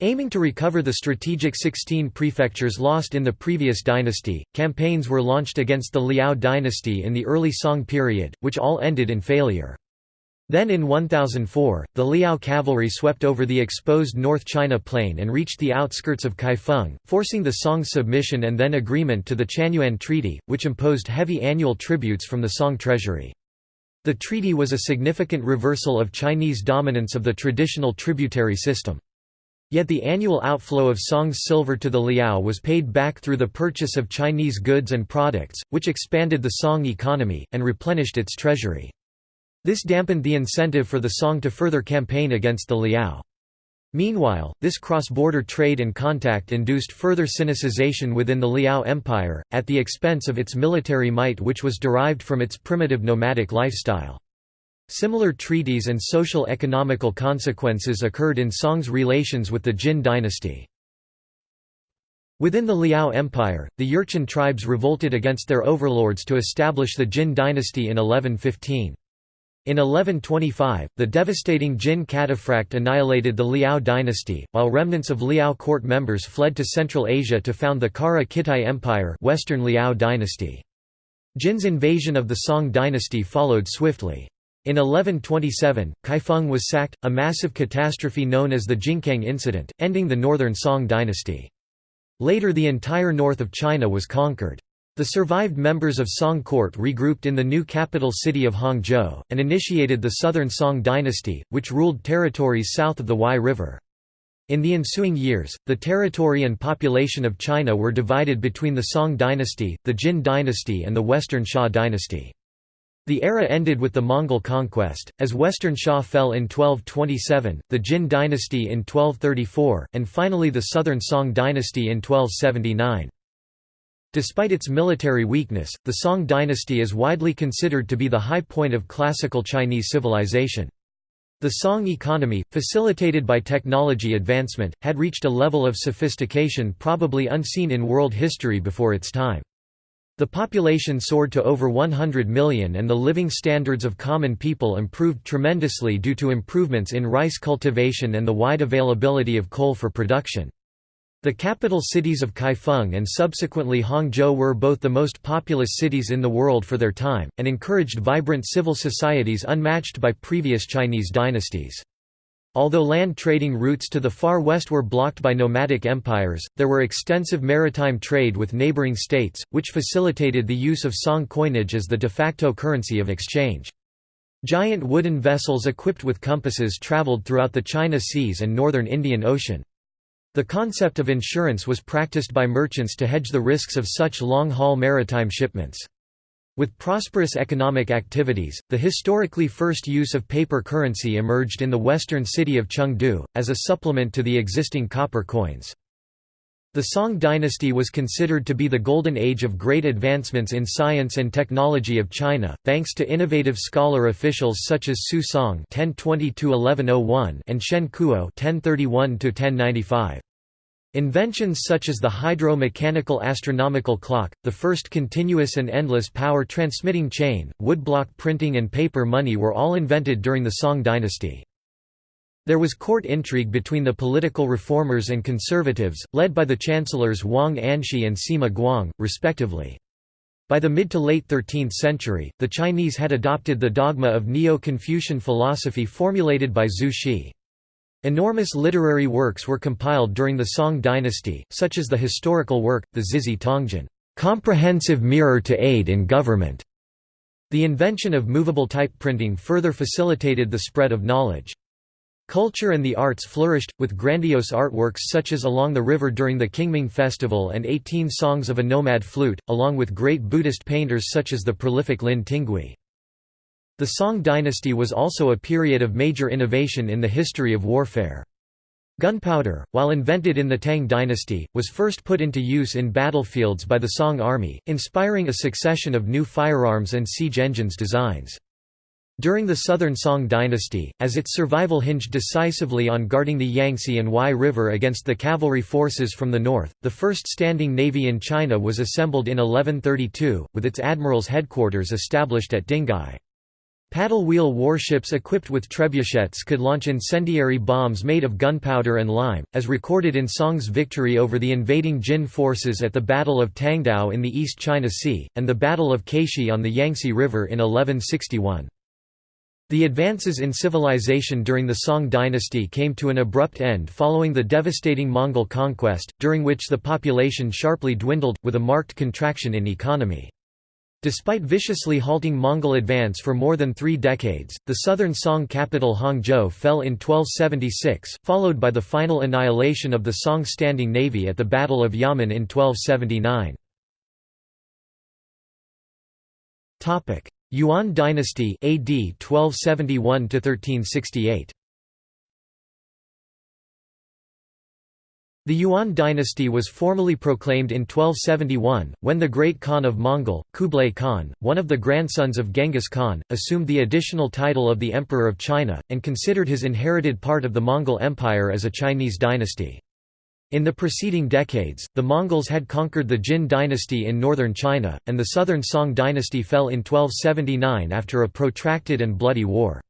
[SPEAKER 1] Aiming to recover the strategic 16 prefectures lost in the previous dynasty, campaigns were launched against the Liao dynasty in the early Song period, which all ended in failure. Then in 1004, the Liao cavalry swept over the exposed North China plain and reached the outskirts of Kaifeng, forcing the Song submission and then agreement to the Chanyuan Treaty, which imposed heavy annual tributes from the Song treasury. The treaty was a significant reversal of Chinese dominance of the traditional tributary system. Yet the annual outflow of Song's silver to the Liao was paid back through the purchase of Chinese goods and products, which expanded the Song economy, and replenished its treasury. This dampened the incentive for the Song to further campaign against the Liao. Meanwhile, this cross-border trade and contact induced further Sinicization within the Liao Empire, at the expense of its military might which was derived from its primitive nomadic lifestyle. Similar treaties and social economical consequences occurred in Song's relations with the Jin dynasty. Within the Liao Empire, the Jurchen tribes revolted against their overlords to establish the Jin dynasty in 1115. In 1125, the devastating Jin cataphract annihilated the Liao dynasty, while remnants of Liao court members fled to Central Asia to found the Kara Khitai Empire Western Liao dynasty. Jin's invasion of the Song dynasty followed swiftly. In 1127, Kaifeng was sacked, a massive catastrophe known as the Jingkang incident, ending the northern Song dynasty. Later the entire north of China was conquered. The survived members of Song court regrouped in the new capital city of Hangzhou, and initiated the Southern Song dynasty, which ruled territories south of the Huai River. In the ensuing years, the territory and population of China were divided between the Song dynasty, the Jin dynasty and the Western Xia dynasty. The era ended with the Mongol conquest, as Western Xia fell in 1227, the Jin dynasty in 1234, and finally the Southern Song dynasty in 1279. Despite its military weakness, the Song dynasty is widely considered to be the high point of classical Chinese civilization. The Song economy, facilitated by technology advancement, had reached a level of sophistication probably unseen in world history before its time. The population soared to over 100 million and the living standards of common people improved tremendously due to improvements in rice cultivation and the wide availability of coal for production. The capital cities of Kaifeng and subsequently Hangzhou were both the most populous cities in the world for their time, and encouraged vibrant civil societies unmatched by previous Chinese dynasties. Although land trading routes to the far west were blocked by nomadic empires, there were extensive maritime trade with neighboring states, which facilitated the use of Song coinage as the de facto currency of exchange. Giant wooden vessels equipped with compasses traveled throughout the China Seas and northern Indian Ocean. The concept of insurance was practiced by merchants to hedge the risks of such long-haul maritime shipments. With prosperous economic activities, the historically first use of paper currency emerged in the western city of Chengdu, as a supplement to the existing copper coins. The Song dynasty was considered to be the golden age of great advancements in science and technology of China, thanks to innovative scholar officials such as Su Song (1020–1101) and Shen Kuo (1031–1095). Inventions such as the hydro-mechanical astronomical clock, the first continuous and endless power transmitting chain, woodblock printing and paper money were all invented during the Song dynasty. There was court intrigue between the political reformers and conservatives, led by the chancellors Wang Anshi and Sima Guang, respectively. By the mid to late 13th century, the Chinese had adopted the dogma of Neo-Confucian philosophy formulated by Zhu Xi. Enormous literary works were compiled during the Song dynasty, such as the historical work, the Zizhi Tongjian comprehensive mirror to aid in government". The invention of movable type printing further facilitated the spread of knowledge. Culture and the arts flourished, with grandiose artworks such as Along the River during the Qingming Festival and 18 Songs of a Nomad Flute, along with great Buddhist painters such as the prolific Lin Tinggui. The Song dynasty was also a period of major innovation in the history of warfare. Gunpowder, while invented in the Tang dynasty, was first put into use in battlefields by the Song army, inspiring a succession of new firearms and siege engines designs. During the Southern Song dynasty, as its survival hinged decisively on guarding the Yangtze and Huai River against the cavalry forces from the north, the first standing navy in China was assembled in 1132, with its admiral's headquarters established at Dinghai. Paddle wheel warships equipped with trebuchets could launch incendiary bombs made of gunpowder and lime, as recorded in Song's victory over the invading Jin forces at the Battle of Tangdao in the East China Sea, and the Battle of Caishi on the Yangtze River in 1161. The advances in civilization during the Song dynasty came to an abrupt end following the devastating Mongol conquest, during which the population sharply dwindled, with a marked contraction in economy. Despite viciously halting Mongol advance for more than three decades, the southern Song capital Hangzhou fell in 1276, followed by the final annihilation of the Song standing navy at the Battle of Yamen in 1279. Yuan dynasty AD 1271 1368 The Yuan dynasty was formally proclaimed in 1271, when the Great Khan of Mongol, Kublai Khan, one of the grandsons of Genghis Khan, assumed the additional title of the Emperor of China, and considered his inherited part of the Mongol Empire as a Chinese dynasty. In the preceding decades, the Mongols had conquered the Jin dynasty in northern China, and the southern Song dynasty fell in 1279 after a protracted and bloody war.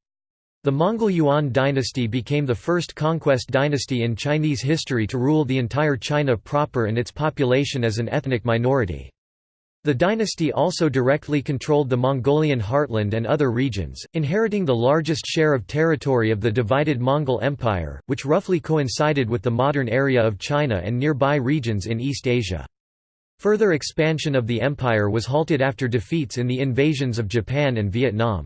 [SPEAKER 1] The Mongol Yuan dynasty became the first conquest dynasty in Chinese history to rule the entire China proper and its population as an ethnic minority. The dynasty also directly controlled the Mongolian heartland and other regions, inheriting the largest share of territory of the divided Mongol Empire, which roughly coincided with the modern area of China and nearby regions in East Asia. Further expansion of the empire was halted after defeats in the invasions of Japan and Vietnam.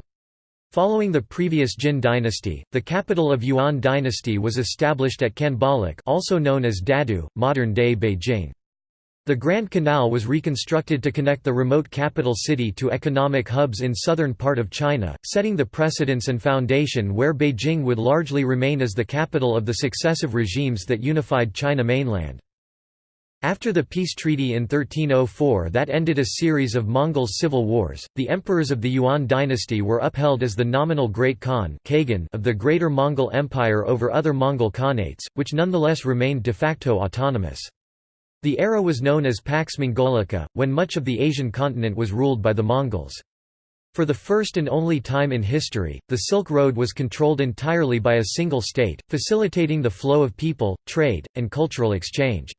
[SPEAKER 1] Following the previous Jin dynasty, the capital of Yuan dynasty was established at Khanbaliq also known as Dadu, modern-day Beijing. The Grand Canal was reconstructed to connect the remote capital city to economic hubs in southern part of China, setting the precedence and foundation where Beijing would largely remain as the capital of the successive regimes that unified China mainland. After the peace treaty in 1304 that ended a series of Mongol civil wars, the emperors of the Yuan dynasty were upheld as the nominal Great Khan of the Greater Mongol Empire over other Mongol Khanates, which nonetheless remained de facto autonomous. The era was known as Pax Mongolica, when much of the Asian continent was ruled by the Mongols. For the first and only time in history, the Silk Road was controlled entirely by a single state, facilitating the flow of people, trade, and cultural exchange.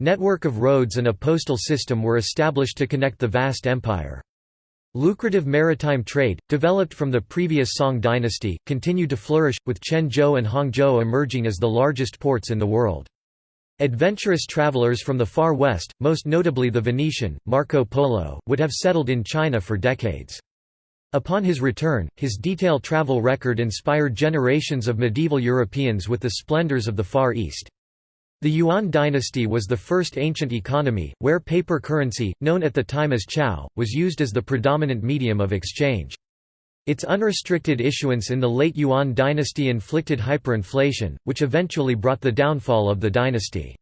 [SPEAKER 1] Network of roads and a postal system were established to connect the vast empire. Lucrative maritime trade, developed from the previous Song dynasty, continued to flourish, with Quanzhou and Hangzhou emerging as the largest ports in the world. Adventurous travelers from the Far West, most notably the Venetian, Marco Polo, would have settled in China for decades. Upon his return, his detailed travel record inspired generations of medieval Europeans with the splendors of the Far East. The Yuan dynasty was the first ancient economy, where paper currency, known at the time as chao, was used as the predominant medium of exchange. Its unrestricted issuance in the late Yuan dynasty inflicted hyperinflation, which eventually brought the downfall of the dynasty.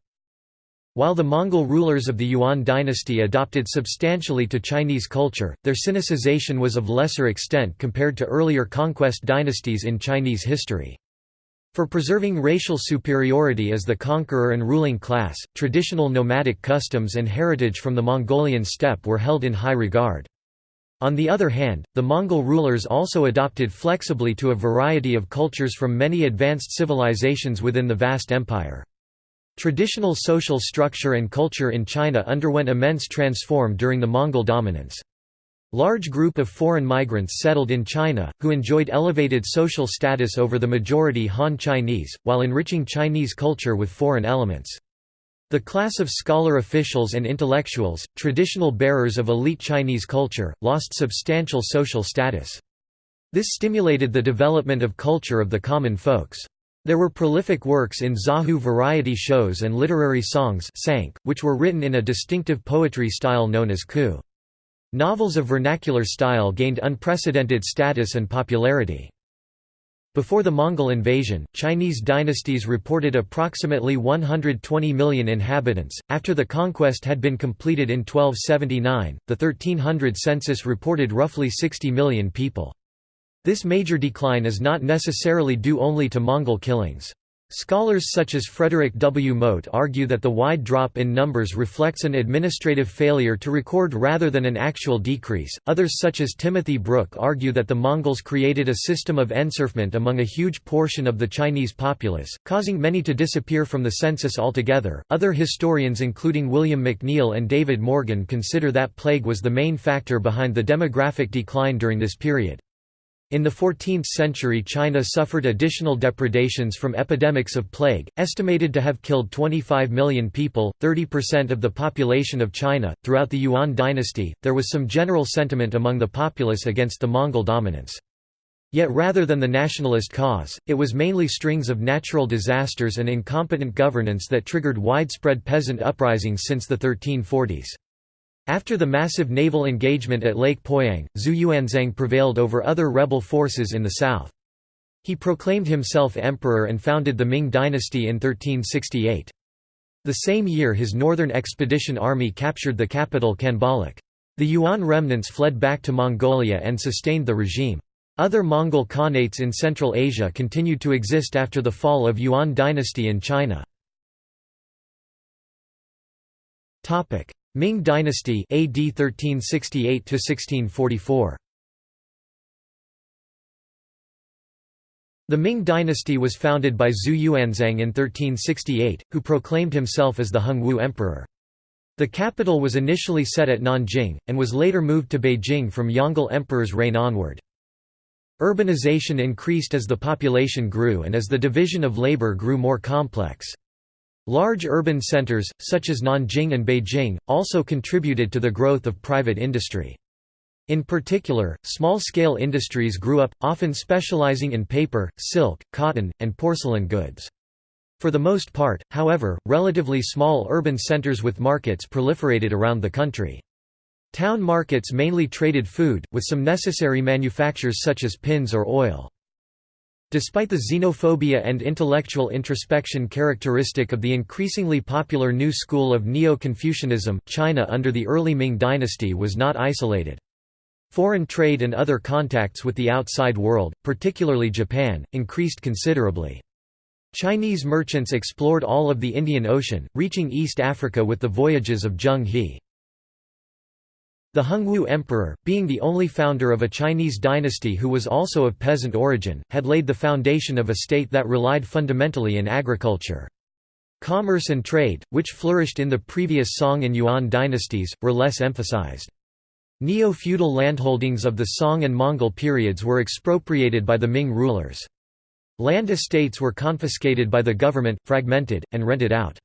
[SPEAKER 1] While the Mongol rulers of the Yuan dynasty adopted substantially to Chinese culture, their Sinicization was of lesser extent compared to earlier conquest dynasties in Chinese history. For preserving racial superiority as the conqueror and ruling class, traditional nomadic customs and heritage from the Mongolian steppe were held in high regard. On the other hand, the Mongol rulers also adopted flexibly to a variety of cultures from many advanced civilizations within the vast empire. Traditional social structure and culture in China underwent immense transform during the Mongol dominance. Large group of foreign migrants settled in China, who enjoyed elevated social status over the majority Han Chinese, while enriching Chinese culture with foreign elements. The class of scholar officials and intellectuals, traditional bearers of elite Chinese culture, lost substantial social status. This stimulated the development of culture of the common folks. There were prolific works in Zaju variety shows and literary songs which were written in a distinctive poetry style known as qu. Novels of vernacular style gained unprecedented status and popularity. Before the Mongol invasion, Chinese dynasties reported approximately 120 million inhabitants. After the conquest had been completed in 1279, the 1300 census reported roughly 60 million people. This major decline is not necessarily due only to Mongol killings. Scholars such as Frederick W. Mote argue that the wide drop in numbers reflects an administrative failure to record rather than an actual decrease. Others, such as Timothy Brook, argue that the Mongols created a system of enserfment among a huge portion of the Chinese populace, causing many to disappear from the census altogether. Other historians, including William McNeill and David Morgan, consider that plague was the main factor behind the demographic decline during this period. In the 14th century China suffered additional depredations from epidemics of plague, estimated to have killed 25 million people, 30% of the population of China. Throughout the Yuan dynasty, there was some general sentiment among the populace against the Mongol dominance. Yet rather than the nationalist cause, it was mainly strings of natural disasters and incompetent governance that triggered widespread peasant uprisings since the 1340s. After the massive naval engagement at Lake Poyang, Zhu Yuanzhang prevailed over other rebel forces in the south. He proclaimed himself emperor and founded the Ming dynasty in 1368. The same year his northern expedition army captured the capital Khanbaliq. The Yuan remnants fled back to Mongolia and sustained the regime. Other Mongol Khanates in Central Asia continued to exist after the fall of Yuan dynasty in China. Ming dynasty AD 1368 1644 The Ming dynasty was founded by Zhu Yuanzhang in 1368, who proclaimed himself as the Hongwu emperor. The capital was initially set at Nanjing, and was later moved to Beijing from Yongle emperor's reign onward. Urbanization increased as the population grew and as the division of labor grew more complex. Large urban centers, such as Nanjing and Beijing, also contributed to the growth of private industry. In particular, small-scale industries grew up, often specializing in paper, silk, cotton, and porcelain goods. For the most part, however, relatively small urban centers with markets proliferated around the country. Town markets mainly traded food, with some necessary manufactures such as pins or oil. Despite the xenophobia and intellectual introspection characteristic of the increasingly popular new school of Neo-Confucianism, China under the early Ming dynasty was not isolated. Foreign trade and other contacts with the outside world, particularly Japan, increased considerably. Chinese merchants explored all of the Indian Ocean, reaching East Africa with the voyages of Zheng He. The Hongwu Emperor, being the only founder of a Chinese dynasty who was also of peasant origin, had laid the foundation of a state that relied fundamentally in agriculture. Commerce and trade, which flourished in the previous Song and Yuan dynasties, were less emphasized. Neo-feudal landholdings of the Song and Mongol periods were expropriated by the Ming rulers. Land estates were confiscated by the government, fragmented, and rented out.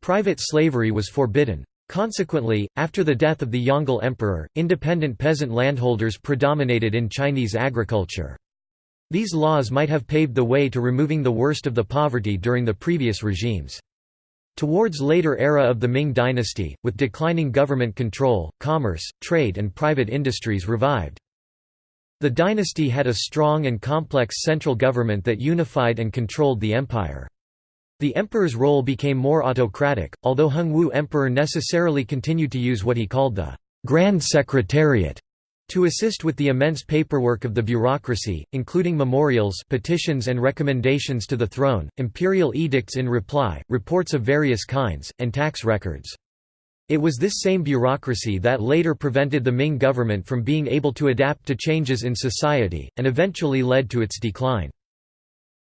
[SPEAKER 1] Private slavery was forbidden. Consequently, after the death of the Yongle emperor, independent peasant landholders predominated in Chinese agriculture. These laws might have paved the way to removing the worst of the poverty during the previous regimes. Towards later era of the Ming dynasty, with declining government control, commerce, trade and private industries revived. The dynasty had a strong and complex central government that unified and controlled the empire. The emperor's role became more autocratic, although Hongwu emperor necessarily continued to use what he called the Grand Secretariat to assist with the immense paperwork of the bureaucracy, including memorials petitions and recommendations to the throne, imperial edicts in reply, reports of various kinds, and tax records. It was this same bureaucracy that later prevented the Ming government from being able to adapt to changes in society, and eventually led to its decline.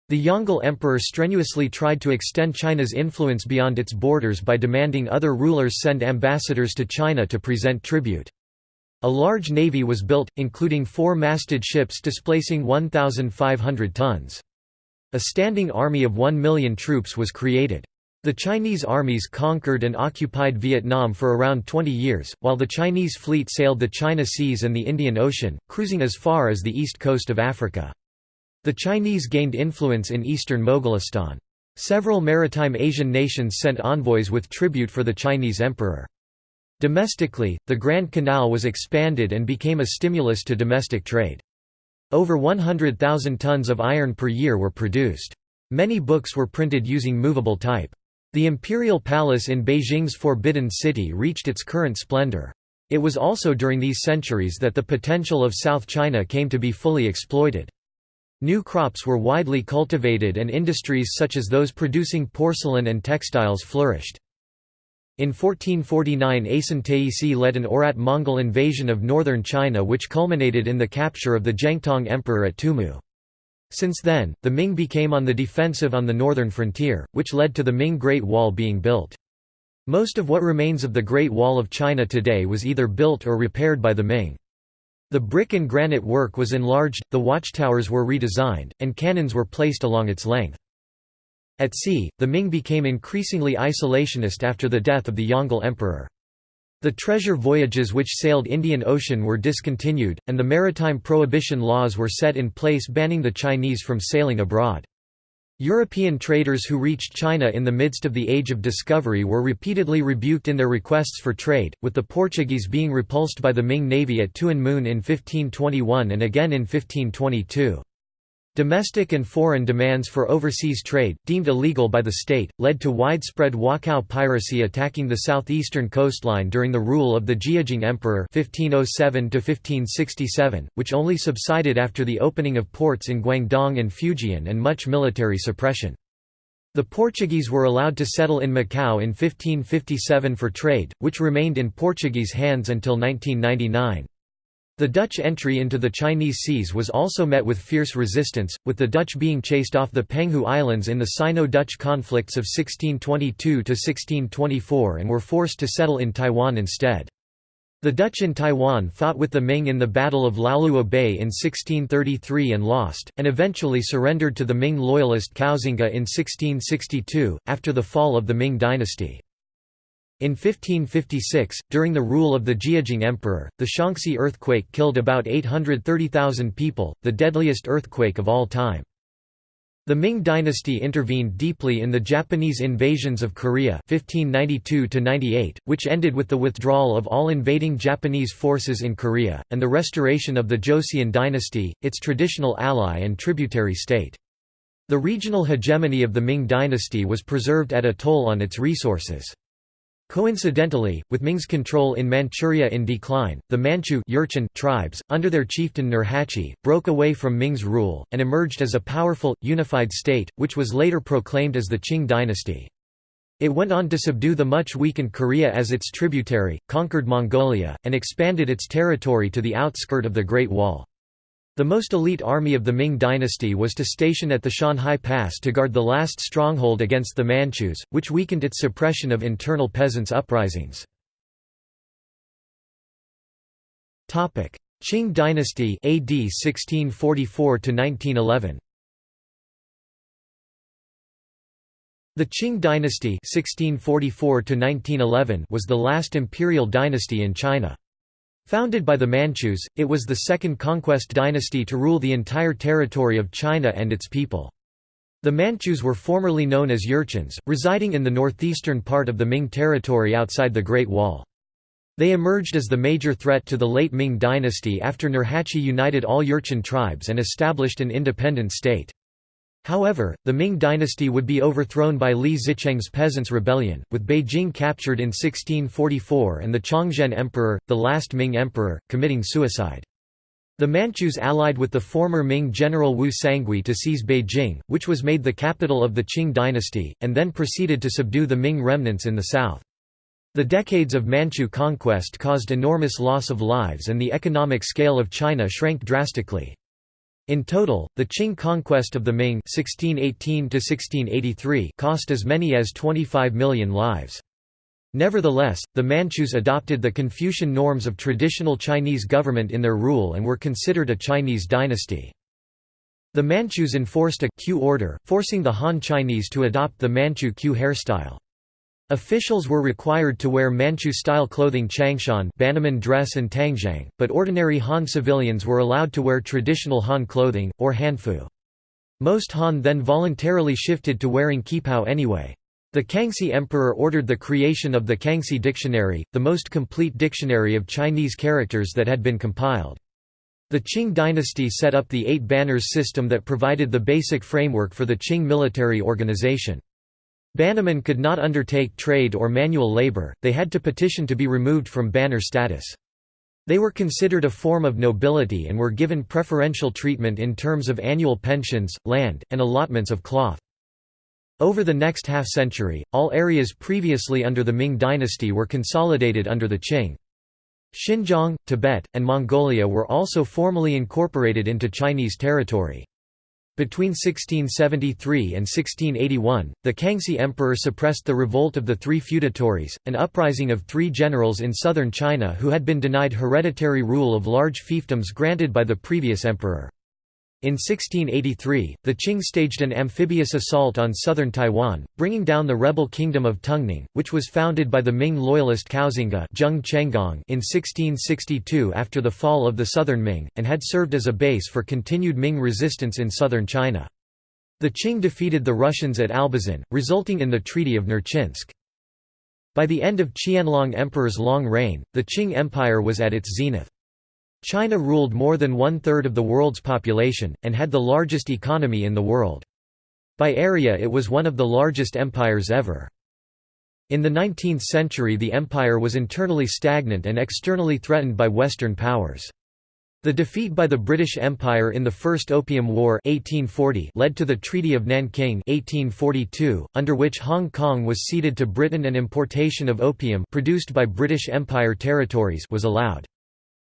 [SPEAKER 1] The Yongle emperor strenuously tried to extend China's influence beyond its borders by demanding other rulers send ambassadors to China to present tribute. A large navy was built, including four masted ships displacing 1,500 tons. A standing army of 1 million troops was created. The Chinese armies conquered and occupied Vietnam for around 20 years, while the Chinese fleet sailed the China Seas and the Indian Ocean, cruising as far as the east coast of Africa. The Chinese gained influence in eastern Moghulistan. Several maritime Asian nations sent envoys with tribute for the Chinese emperor. Domestically, the Grand Canal was expanded and became a stimulus to domestic trade. Over 100,000 tons of iron per year were produced. Many books were printed using movable type. The imperial palace in Beijing's Forbidden City reached its current splendor. It was also during these centuries that the potential of South China came to be fully exploited. New crops were widely cultivated and industries such as those producing porcelain and textiles flourished. In 1449 Asen Taisi led an Oirat-Mongol invasion of northern China which culminated in the capture of the Zhengtong Emperor at Tumu. Since then, the Ming became on the defensive on the northern frontier, which led to the Ming Great Wall being built. Most of what remains of the Great Wall of China today was either built or repaired by the Ming. The brick and granite work was enlarged, the watchtowers were redesigned, and cannons were placed along its length. At sea, the Ming became increasingly isolationist after the death of the Yongle emperor. The treasure voyages which sailed Indian Ocean were discontinued, and the maritime prohibition laws were set in place banning the Chinese from sailing abroad. European traders who reached China in the midst of the Age of Discovery were repeatedly rebuked in their requests for trade, with the Portuguese being repulsed by the Ming navy at Tuen Mun in 1521 and again in 1522. Domestic and foreign demands for overseas trade, deemed illegal by the state, led to widespread Wokou piracy attacking the southeastern coastline during the rule of the Jiajing Emperor 1507 which only subsided after the opening of ports in Guangdong and Fujian and much military suppression. The Portuguese were allowed to settle in Macau in 1557 for trade, which remained in Portuguese hands until 1999. The Dutch entry into the Chinese seas was also met with fierce resistance, with the Dutch being chased off the Penghu Islands in the Sino-Dutch conflicts of 1622–1624 and were forced to settle in Taiwan instead. The Dutch in Taiwan fought with the Ming in the Battle of Liaoluo Bay in 1633 and lost, and eventually surrendered to the Ming loyalist Koxinga in 1662, after the fall of the Ming dynasty. In 1556, during the rule of the Jiajing Emperor, the Shaanxi earthquake killed about 830,000 people, the deadliest earthquake of all time. The Ming dynasty intervened deeply in the Japanese invasions of Korea 1592 which ended with the withdrawal of all invading Japanese forces in Korea, and the restoration of the Joseon dynasty, its traditional ally and tributary state. The regional hegemony of the Ming dynasty was preserved at a toll on its resources. Coincidentally, with Ming's control in Manchuria in decline, the Manchu Jurchen tribes, under their chieftain Nurhaci, broke away from Ming's rule, and emerged as a powerful, unified state, which was later proclaimed as the Qing dynasty. It went on to subdue the much weakened Korea as its tributary, conquered Mongolia, and expanded its territory to the outskirt of the Great Wall. The most elite army of the Ming dynasty was to station at the Shanhai Pass to guard the last stronghold against the Manchus, which weakened its suppression of internal peasants' uprisings. Qing dynasty AD 1644 1911 The Qing dynasty 1644 was the last imperial dynasty in China. Founded by the Manchus, it was the second conquest dynasty to rule the entire territory of China and its people. The Manchus were formerly known as Jurchens, residing in the northeastern part of the Ming territory outside the Great Wall. They emerged as the major threat to the late Ming dynasty after Nurhaci united all Jurchen tribes and established an independent state. However, the Ming dynasty would be overthrown by Li Zicheng's Peasants' Rebellion, with Beijing captured in 1644 and the Chongzhen Emperor, the last Ming emperor, committing suicide. The Manchus allied with the former Ming general Wu Sangui to seize Beijing, which was made the capital of the Qing dynasty, and then proceeded to subdue the Ming remnants in the south. The decades of Manchu conquest caused enormous loss of lives and the economic scale of China shrank drastically. In total, the Qing conquest of the Ming (1618–1683) cost as many as 25 million lives. Nevertheless, the Manchus adopted the Confucian norms of traditional Chinese government in their rule and were considered a Chinese dynasty. The Manchus enforced a queue order, forcing the Han Chinese to adopt the Manchu queue hairstyle. Officials were required to wear Manchu-style clothing changshan Bannerman dress and tangzhuang, but ordinary Han civilians were allowed to wear traditional Han clothing, or hanfu. Most Han then voluntarily shifted to wearing qipao anyway. The Kangxi Emperor ordered the creation of the Kangxi Dictionary, the most complete dictionary of Chinese characters that had been compiled. The Qing dynasty set up the Eight Banners system that provided the basic framework for the Qing military organization. Bannermen could not undertake trade or manual labor, they had to petition to be removed from banner status. They were considered a form of nobility and were given preferential treatment in terms of annual pensions, land, and allotments of cloth. Over the next half-century, all areas previously under the Ming dynasty were consolidated under the Qing. Xinjiang, Tibet, and Mongolia were also formally incorporated into Chinese territory. Between 1673 and 1681, the Kangxi Emperor suppressed the revolt of the Three Feudatories, an uprising of three generals in southern China who had been denied hereditary rule of large fiefdoms granted by the previous emperor. In 1683, the Qing staged an amphibious assault on southern Taiwan, bringing down the rebel kingdom of Tungning, which was founded by the Ming loyalist Koxinga in 1662 after the fall of the southern Ming, and had served as a base for continued Ming resistance in southern China. The Qing defeated the Russians at Albazin, resulting in the Treaty of Nerchinsk. By the end of Qianlong Emperor's long reign, the Qing Empire was at its zenith. China ruled more than one-third of the world's population, and had the largest economy in the world. By area it was one of the largest empires ever. In the 19th century the empire was internally stagnant and externally threatened by Western powers. The defeat by the British Empire in the First Opium War 1840 led to the Treaty of Nanking 1842, under which Hong Kong was ceded to Britain and importation of opium produced by British Empire territories was allowed.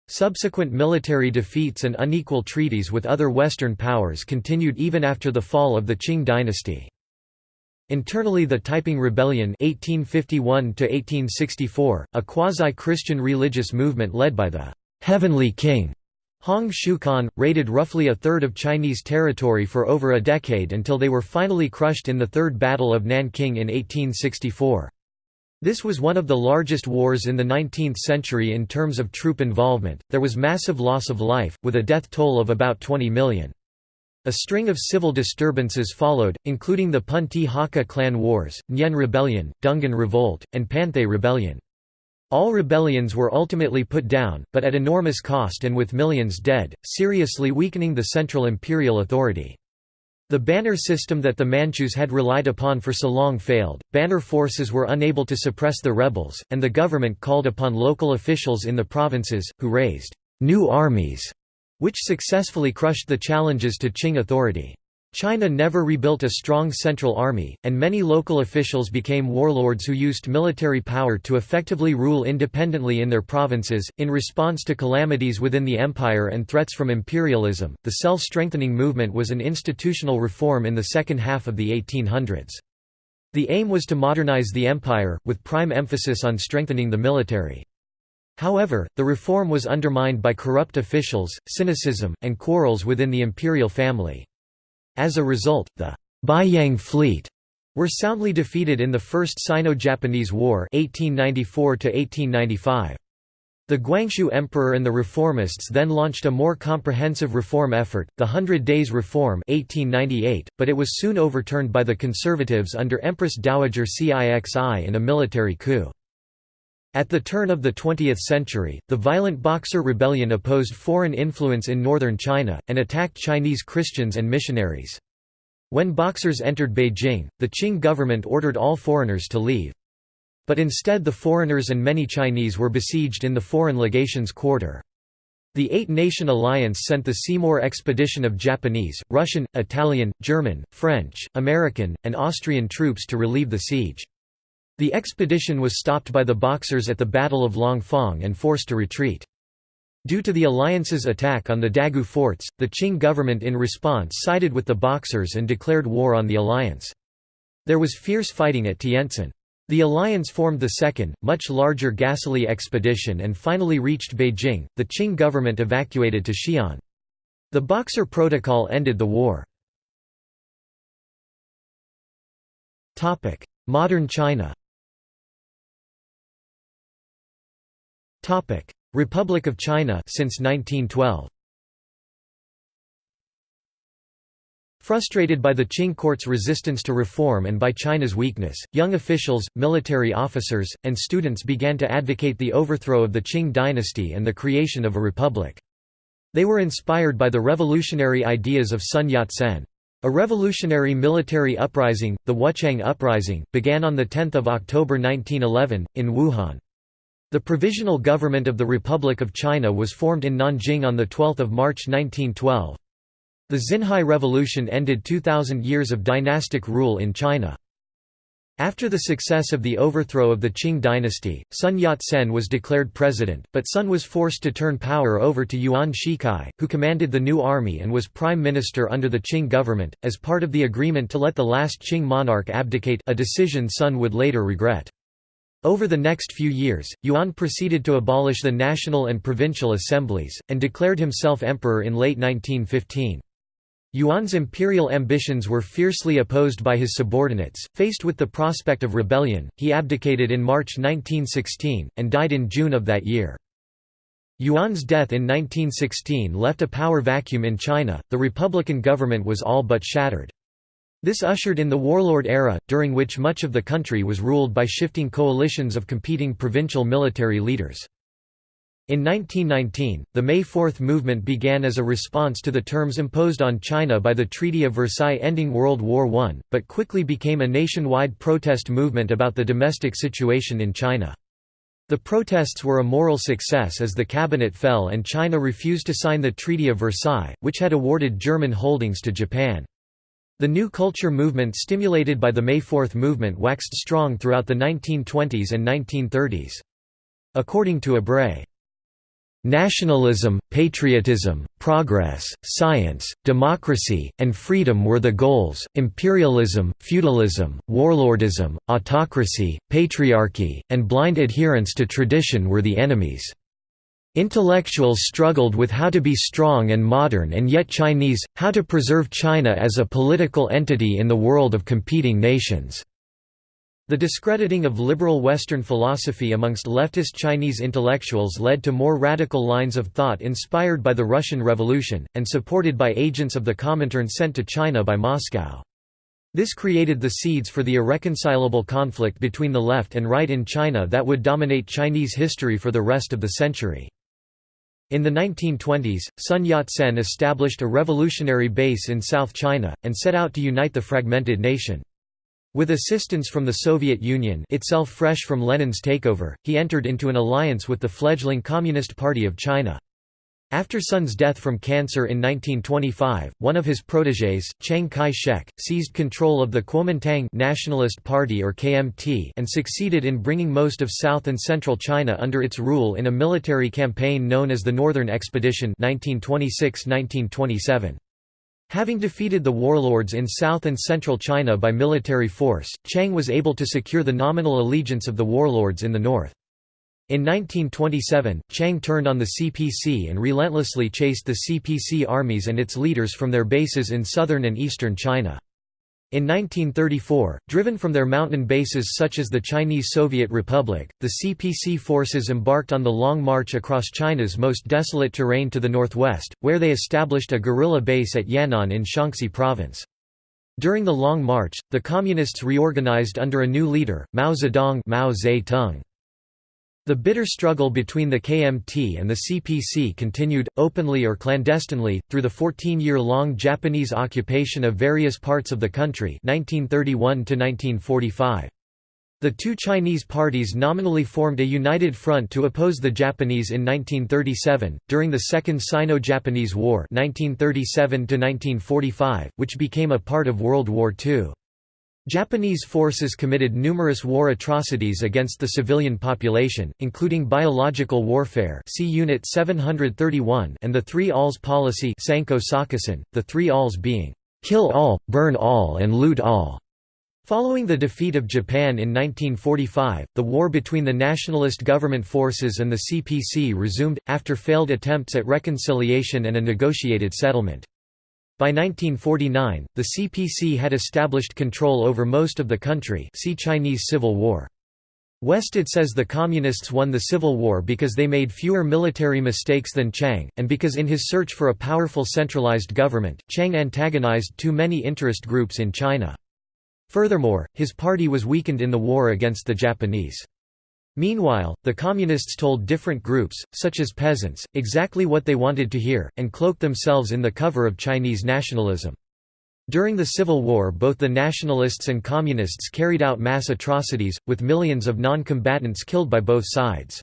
[SPEAKER 1] Subsequent military defeats and unequal treaties with other Western powers continued even after the fall of the Qing dynasty. Internally the Taiping Rebellion 1851 a quasi-Christian religious movement led by the «Heavenly King» Hong Xiuquan, raided roughly a third of Chinese territory for over a decade until they were finally crushed in the Third Battle of Nanking in 1864. This was one of the largest wars in the 19th century in terms of troop involvement. There was massive loss of life, with a death toll of about 20 million. A string of civil disturbances followed, including the Punti Hakka clan wars, Nian Rebellion, Dungan Revolt, and Panthay Rebellion. All rebellions were ultimately put down, but at enormous cost and with millions dead, seriously weakening the central imperial authority. The banner system that the Manchus had relied upon for so long failed, banner forces were unable to suppress the rebels, and the government called upon local officials in the provinces, who raised «new armies», which successfully crushed the challenges to Qing authority. China never rebuilt a strong central army, and many local officials became warlords who used military power to effectively rule independently in their provinces. In response to calamities within the empire and threats from imperialism, the self strengthening movement was an institutional reform in the second half of the 1800s. The aim was to modernize the empire, with prime emphasis on strengthening the military. However, the reform was undermined by corrupt officials, cynicism, and quarrels within the imperial family. As a result, the Beiyang fleet were soundly defeated in the First Sino-Japanese War 1894 The Guangxu Emperor and the reformists then launched a more comprehensive reform effort, the Hundred Days Reform 1898, but it was soon overturned by the conservatives under Empress Dowager Cixi in a military coup. At the turn of the 20th century, the violent Boxer Rebellion opposed foreign influence in northern China, and attacked Chinese Christians and missionaries. When Boxers entered Beijing, the Qing government ordered all foreigners to leave. But instead the foreigners and many Chinese were besieged in the Foreign Legation's quarter. The Eight-Nation Alliance sent the Seymour expedition of Japanese, Russian, Italian, German, French, American, and Austrian troops to relieve the siege. The expedition was stopped by the Boxers at the Battle of Langfang and forced to retreat. Due to the alliance's attack on the Dagu forts, the Qing government in response sided with the Boxers and declared war on the alliance. There was fierce fighting at Tientsin. The alliance formed the second, much larger Gaselee expedition and finally reached Beijing. The Qing government evacuated to Xi'an. The Boxer Protocol ended the war. Modern China Republic of China since 1912 Frustrated by the Qing court's resistance to reform and by China's weakness, young officials, military officers, and students began to advocate the overthrow of the Qing dynasty and the creation of a republic. They were inspired by the revolutionary ideas of Sun Yat-sen. A revolutionary military uprising, the Wuchang Uprising, began on 10 October 1911, in Wuhan. The Provisional Government of the Republic of China was formed in Nanjing on 12 March 1912. The Xinhai Revolution ended 2,000 years of dynastic rule in China. After the success of the overthrow of the Qing dynasty, Sun Yat-sen was declared president, but Sun was forced to turn power over to Yuan Shikai, who commanded the new army and was prime minister under the Qing government, as part of the agreement to let the last Qing monarch abdicate a decision Sun would later regret. Over the next few years, Yuan proceeded to abolish the national and provincial assemblies, and declared himself emperor in late 1915. Yuan's imperial ambitions were fiercely opposed by his subordinates. Faced with the prospect of rebellion, he abdicated in March 1916, and died in June of that year. Yuan's death in 1916 left a power vacuum in China, the republican government was all but shattered. This ushered in the warlord era, during which much of the country was ruled by shifting coalitions of competing provincial military leaders. In 1919, the May Fourth movement began as a response to the terms imposed on China by the Treaty of Versailles ending World War I, but quickly became a nationwide protest movement about the domestic situation in China. The protests were a moral success as the cabinet fell and China refused to sign the Treaty of Versailles, which had awarded German holdings to Japan. The new culture movement stimulated by the May Fourth movement waxed strong throughout the 1920s and 1930s. According to Ebrey, Nationalism, patriotism, progress, science, democracy, and freedom were the goals, imperialism, feudalism, warlordism, autocracy, patriarchy, and blind adherence to tradition were the enemies. Intellectuals struggled with how to be strong and modern and yet Chinese, how to preserve China as a political entity in the world of competing nations. The discrediting of liberal Western philosophy amongst leftist Chinese intellectuals led to more radical lines of thought inspired by the Russian Revolution, and supported by agents of the Comintern sent to China by Moscow. This created the seeds for the irreconcilable conflict between the left and right in China that would dominate Chinese history for the rest of the century. In the 1920s, Sun Yat-sen established a revolutionary base in South China, and set out to unite the fragmented nation. With assistance from the Soviet Union itself fresh from Lenin's takeover, he entered into an alliance with the fledgling Communist Party of China. After Sun's death from cancer in 1925, one of his protégés, Chiang Kai-shek, seized control of the Kuomintang Nationalist Party or KMT and succeeded in bringing most of South and Central China under its rule in a military campaign known as the Northern Expedition 1926–1927. Having defeated the warlords in south and central China by military force, Chiang was able to secure the nominal allegiance of the warlords in the north. In 1927, Chiang turned on the CPC and relentlessly chased the CPC armies and its leaders from their bases in southern and eastern China. In 1934, driven from their mountain bases such as the Chinese Soviet Republic, the CPC forces embarked on the Long March across China's most desolate terrain to the northwest, where they established a guerrilla base at Yan'an in Shaanxi province. During the Long March, the Communists reorganized under a new leader, Mao Zedong Mao Zedong. The bitter struggle between the KMT and the CPC continued, openly or clandestinely, through the 14-year-long Japanese occupation of various parts of the country 1931 -1945. The two Chinese parties nominally formed a united front to oppose the Japanese in 1937, during the Second Sino-Japanese War 1937 which became a part of World War II. Japanese forces committed numerous war atrocities against the civilian population, including biological warfare see Unit 731 and the Three Alls policy the Three Alls being, "...kill all, burn all and loot all." Following the defeat of Japan in 1945, the war between the nationalist government forces and the CPC resumed, after failed attempts at reconciliation and a negotiated settlement. By 1949, the CPC had established control over most of the country see Chinese Civil War. Westad says the Communists won the Civil War because they made fewer military mistakes than Chiang, and because in his search for a powerful centralized government, Chiang antagonized too many interest groups in China. Furthermore, his party was weakened in the war against the Japanese. Meanwhile, the Communists told different groups, such as peasants, exactly what they wanted to hear, and cloaked themselves in the cover of Chinese nationalism. During the Civil War both the nationalists and communists carried out mass atrocities, with millions of non-combatants killed by both sides.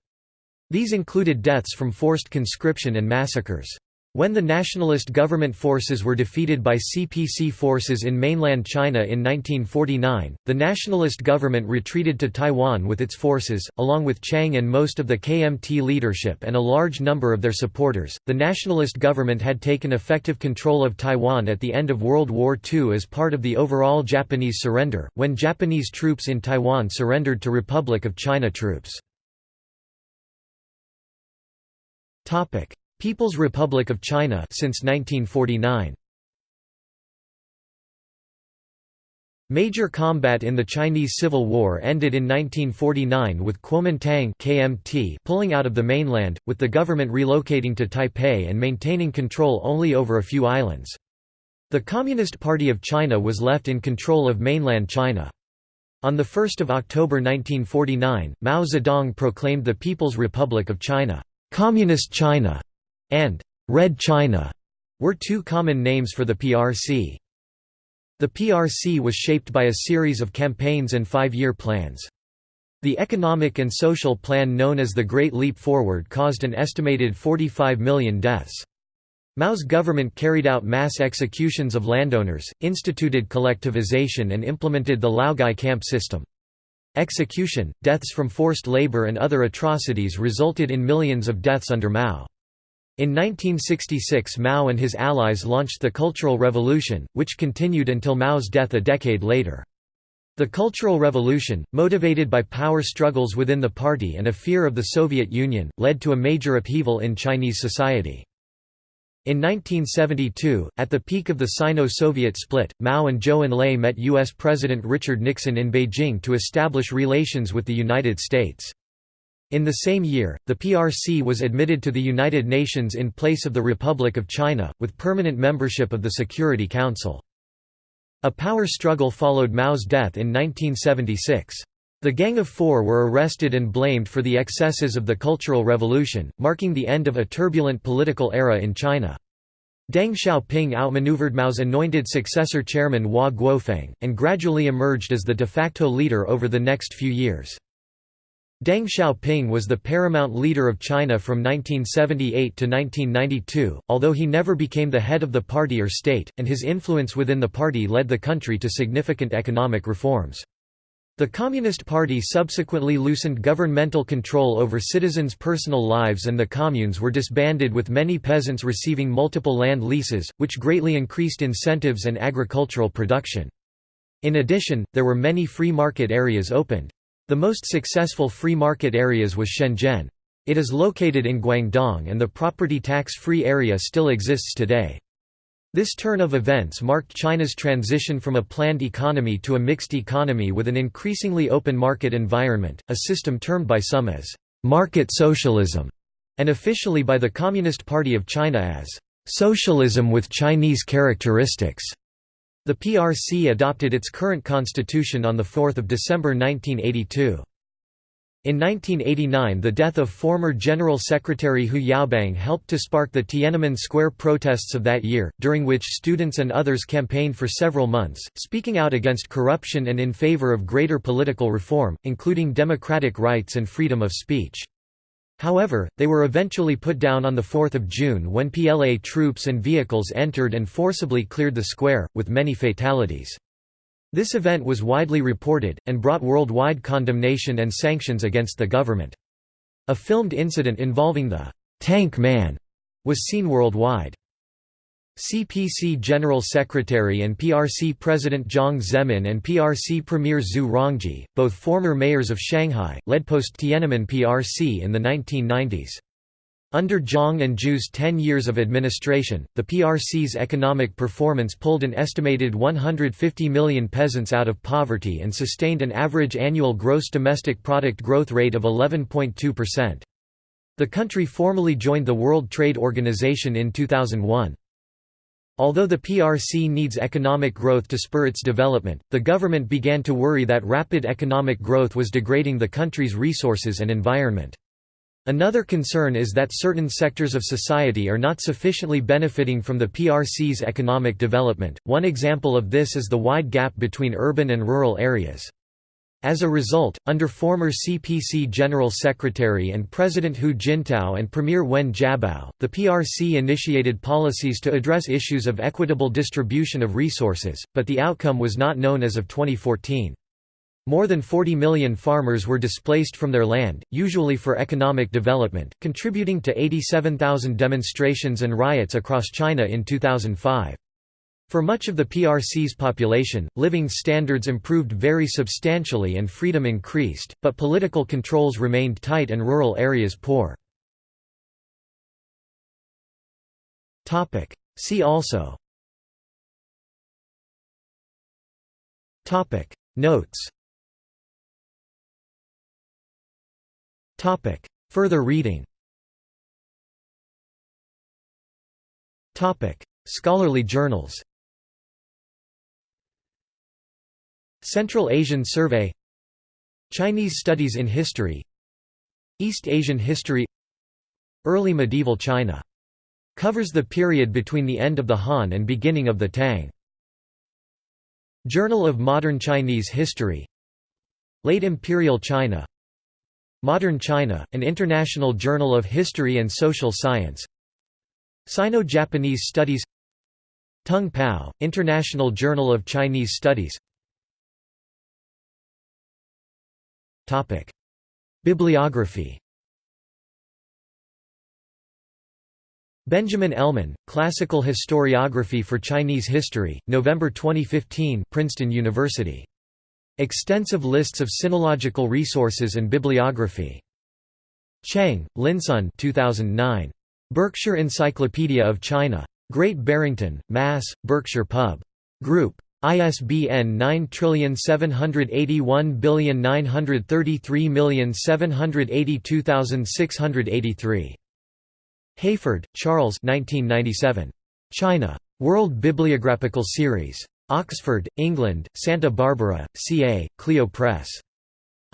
[SPEAKER 1] These included deaths from forced conscription and massacres. When the nationalist government forces were defeated by CPC forces in mainland China in 1949, the nationalist government retreated to Taiwan with its forces, along with Chiang and most of the KMT leadership and a large number of their supporters. The nationalist government had taken effective control of Taiwan at the end of World War II as part of the overall Japanese surrender, when Japanese troops in Taiwan surrendered to Republic of China troops. People's Republic of China since 1949. Major combat in the Chinese Civil War ended in 1949 with Kuomintang KMT pulling out of the mainland, with the government relocating to Taipei and maintaining control only over a few islands. The Communist Party of China was left in control of mainland China. On 1 October 1949, Mao Zedong proclaimed the People's Republic of China, Communist China, and Red China were two common names for the PRC. The PRC was shaped by a series of campaigns and five-year plans. The economic and social plan known as the Great Leap Forward caused an estimated 45 million deaths. Mao's government carried out mass executions of landowners, instituted collectivization and implemented the Laogai camp system. Execution, deaths from forced labor and other atrocities resulted in millions of deaths under Mao. In 1966 Mao and his allies launched the Cultural Revolution, which continued until Mao's death a decade later. The Cultural Revolution, motivated by power struggles within the party and a fear of the Soviet Union, led to a major upheaval in Chinese society. In 1972, at the peak of the Sino-Soviet split, Mao and Zhou Enlai met U.S. President Richard Nixon in Beijing to establish relations with the United States. In the same year, the PRC was admitted to the United Nations in place of the Republic of China, with permanent membership of the Security Council. A power struggle followed Mao's death in 1976. The Gang of Four were arrested and blamed for the excesses of the Cultural Revolution, marking the end of a turbulent political era in China. Deng Xiaoping outmaneuvered Mao's anointed successor chairman Hua Guofeng, and gradually emerged as the de facto leader over the next few years. Deng Xiaoping was the paramount leader of China from 1978 to 1992, although he never became the head of the party or state, and his influence within the party led the country to significant economic reforms. The Communist Party subsequently loosened governmental control over citizens' personal lives and the communes were disbanded with many peasants receiving multiple land leases, which greatly increased incentives and agricultural production. In addition, there were many free market areas opened. The most successful free market areas was Shenzhen. It is located in Guangdong and the property tax-free area still exists today. This turn of events marked China's transition from a planned economy to a mixed economy with an increasingly open market environment, a system termed by some as «market socialism» and officially by the Communist Party of China as «socialism with Chinese characteristics». The PRC adopted its current constitution on 4 December 1982. In 1989 the death of former General Secretary Hu Yaobang helped to spark the Tiananmen Square protests of that year, during which students and others campaigned for several months, speaking out against corruption and in favor of greater political reform, including democratic rights and freedom of speech. However, they were eventually put down on 4 June when PLA troops and vehicles entered and forcibly cleared the square, with many fatalities. This event was widely reported, and brought worldwide condemnation and sanctions against the government. A filmed incident involving the «Tank Man» was seen worldwide. CPC General Secretary and PRC President Jiang Zemin and PRC Premier Zhu Rongji, both former mayors of Shanghai, led post-Tiananmen PRC in the 1990s. Under Jiang and Zhu's 10 years of administration, the PRC's economic performance pulled an estimated 150 million peasants out of poverty and sustained an average annual gross domestic product growth rate of 11.2%. The country formally joined the World Trade Organization in 2001. Although the PRC needs economic growth to spur its development, the government began to worry that rapid economic growth was degrading the country's resources and environment. Another concern is that certain sectors of society are not sufficiently benefiting from the PRC's economic development. One example of this is the wide gap between urban and rural areas. As a result, under former CPC General Secretary and President Hu Jintao and Premier Wen Jiabao, the PRC initiated policies to address issues of equitable distribution of resources, but the outcome was not known as of 2014. More than 40 million farmers were displaced from their land, usually for economic development, contributing to 87,000 demonstrations and riots across China in 2005. For much of the PRC's population, living standards improved very substantially and freedom increased, but political controls remained tight and rural areas poor. See also. Notes. Further reading. Scholarly journals Central Asian Survey Chinese Studies in History East Asian History Early medieval China. Covers the period between the end of the Han and beginning of the Tang. Journal of Modern Chinese History Late Imperial China Modern China, an international journal of history and social science Sino-Japanese Studies T'oung Pao, International Journal of Chinese Studies Bibliography Benjamin Elman, Classical Historiography for Chinese History, November 2015 Princeton University. Extensive lists of sinological resources and bibliography. Cheng, Linsun 2009. Berkshire Encyclopedia of China. Great Barrington, Mass., Berkshire Pub. Group. ISBN 9781933782683. Hayford, Charles 1997. China. World Bibliographical Series. Oxford, England, Santa Barbara, CA, Clio Press.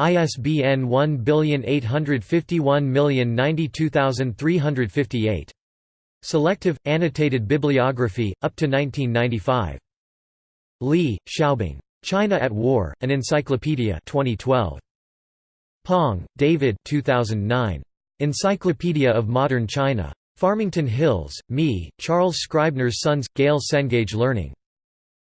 [SPEAKER 1] ISBN 1851092358. Selective, annotated bibliography, up to 1995. Li, Xiaobing. China at War, An Encyclopedia 2012. Pong, David 2009. Encyclopedia of Modern China. Farmington Hills, Me, Charles Scribner's Sons, Gale Cengage Learning.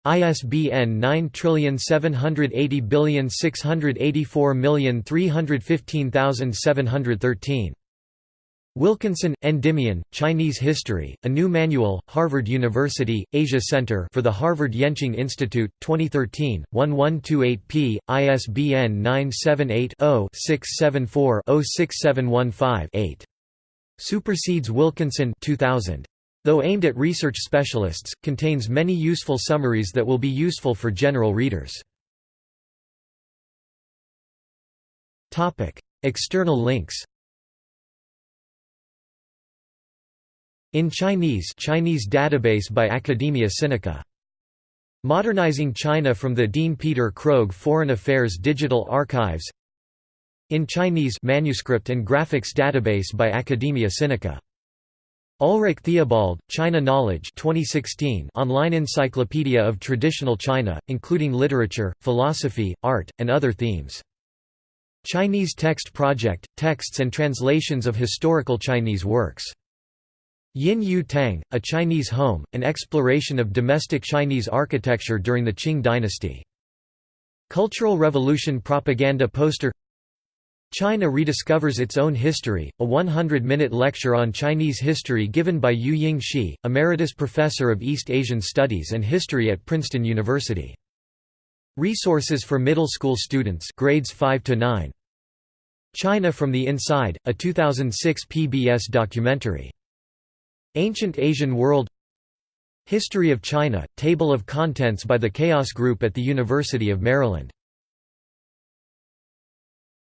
[SPEAKER 1] ISBN 9780684315713. Wilkinson, Endymion, Chinese History, A New Manual, Harvard University, Asia Center for the Harvard Yenching Institute, 2013, 1128p, ISBN 978-0-674-06715-8. Supersedes Wilkinson 2000. Though aimed at research specialists, contains many useful summaries that will be useful for general readers. External links In Chinese Chinese database by Academia Sinica. Modernizing China from the Dean Peter Krogh Foreign Affairs Digital Archives In Chinese manuscript and graphics database by Academia Sinica Ulrich Theobald, China Knowledge 2016 online encyclopedia of traditional China, including literature, philosophy, art, and other themes. Chinese Text Project – texts and translations of historical Chinese works. Yin Yu Tang, A Chinese Home, an exploration of domestic Chinese architecture during the Qing dynasty. Cultural Revolution propaganda poster China rediscovers its own history, a 100-minute lecture on Chinese history given by Yu Ying Shi, Emeritus Professor of East Asian Studies and History at Princeton University. Resources for middle school students grades 5 to 9. China from the Inside, a 2006 PBS documentary. Ancient Asian World History of China, Table of Contents by the Chaos Group at the University of Maryland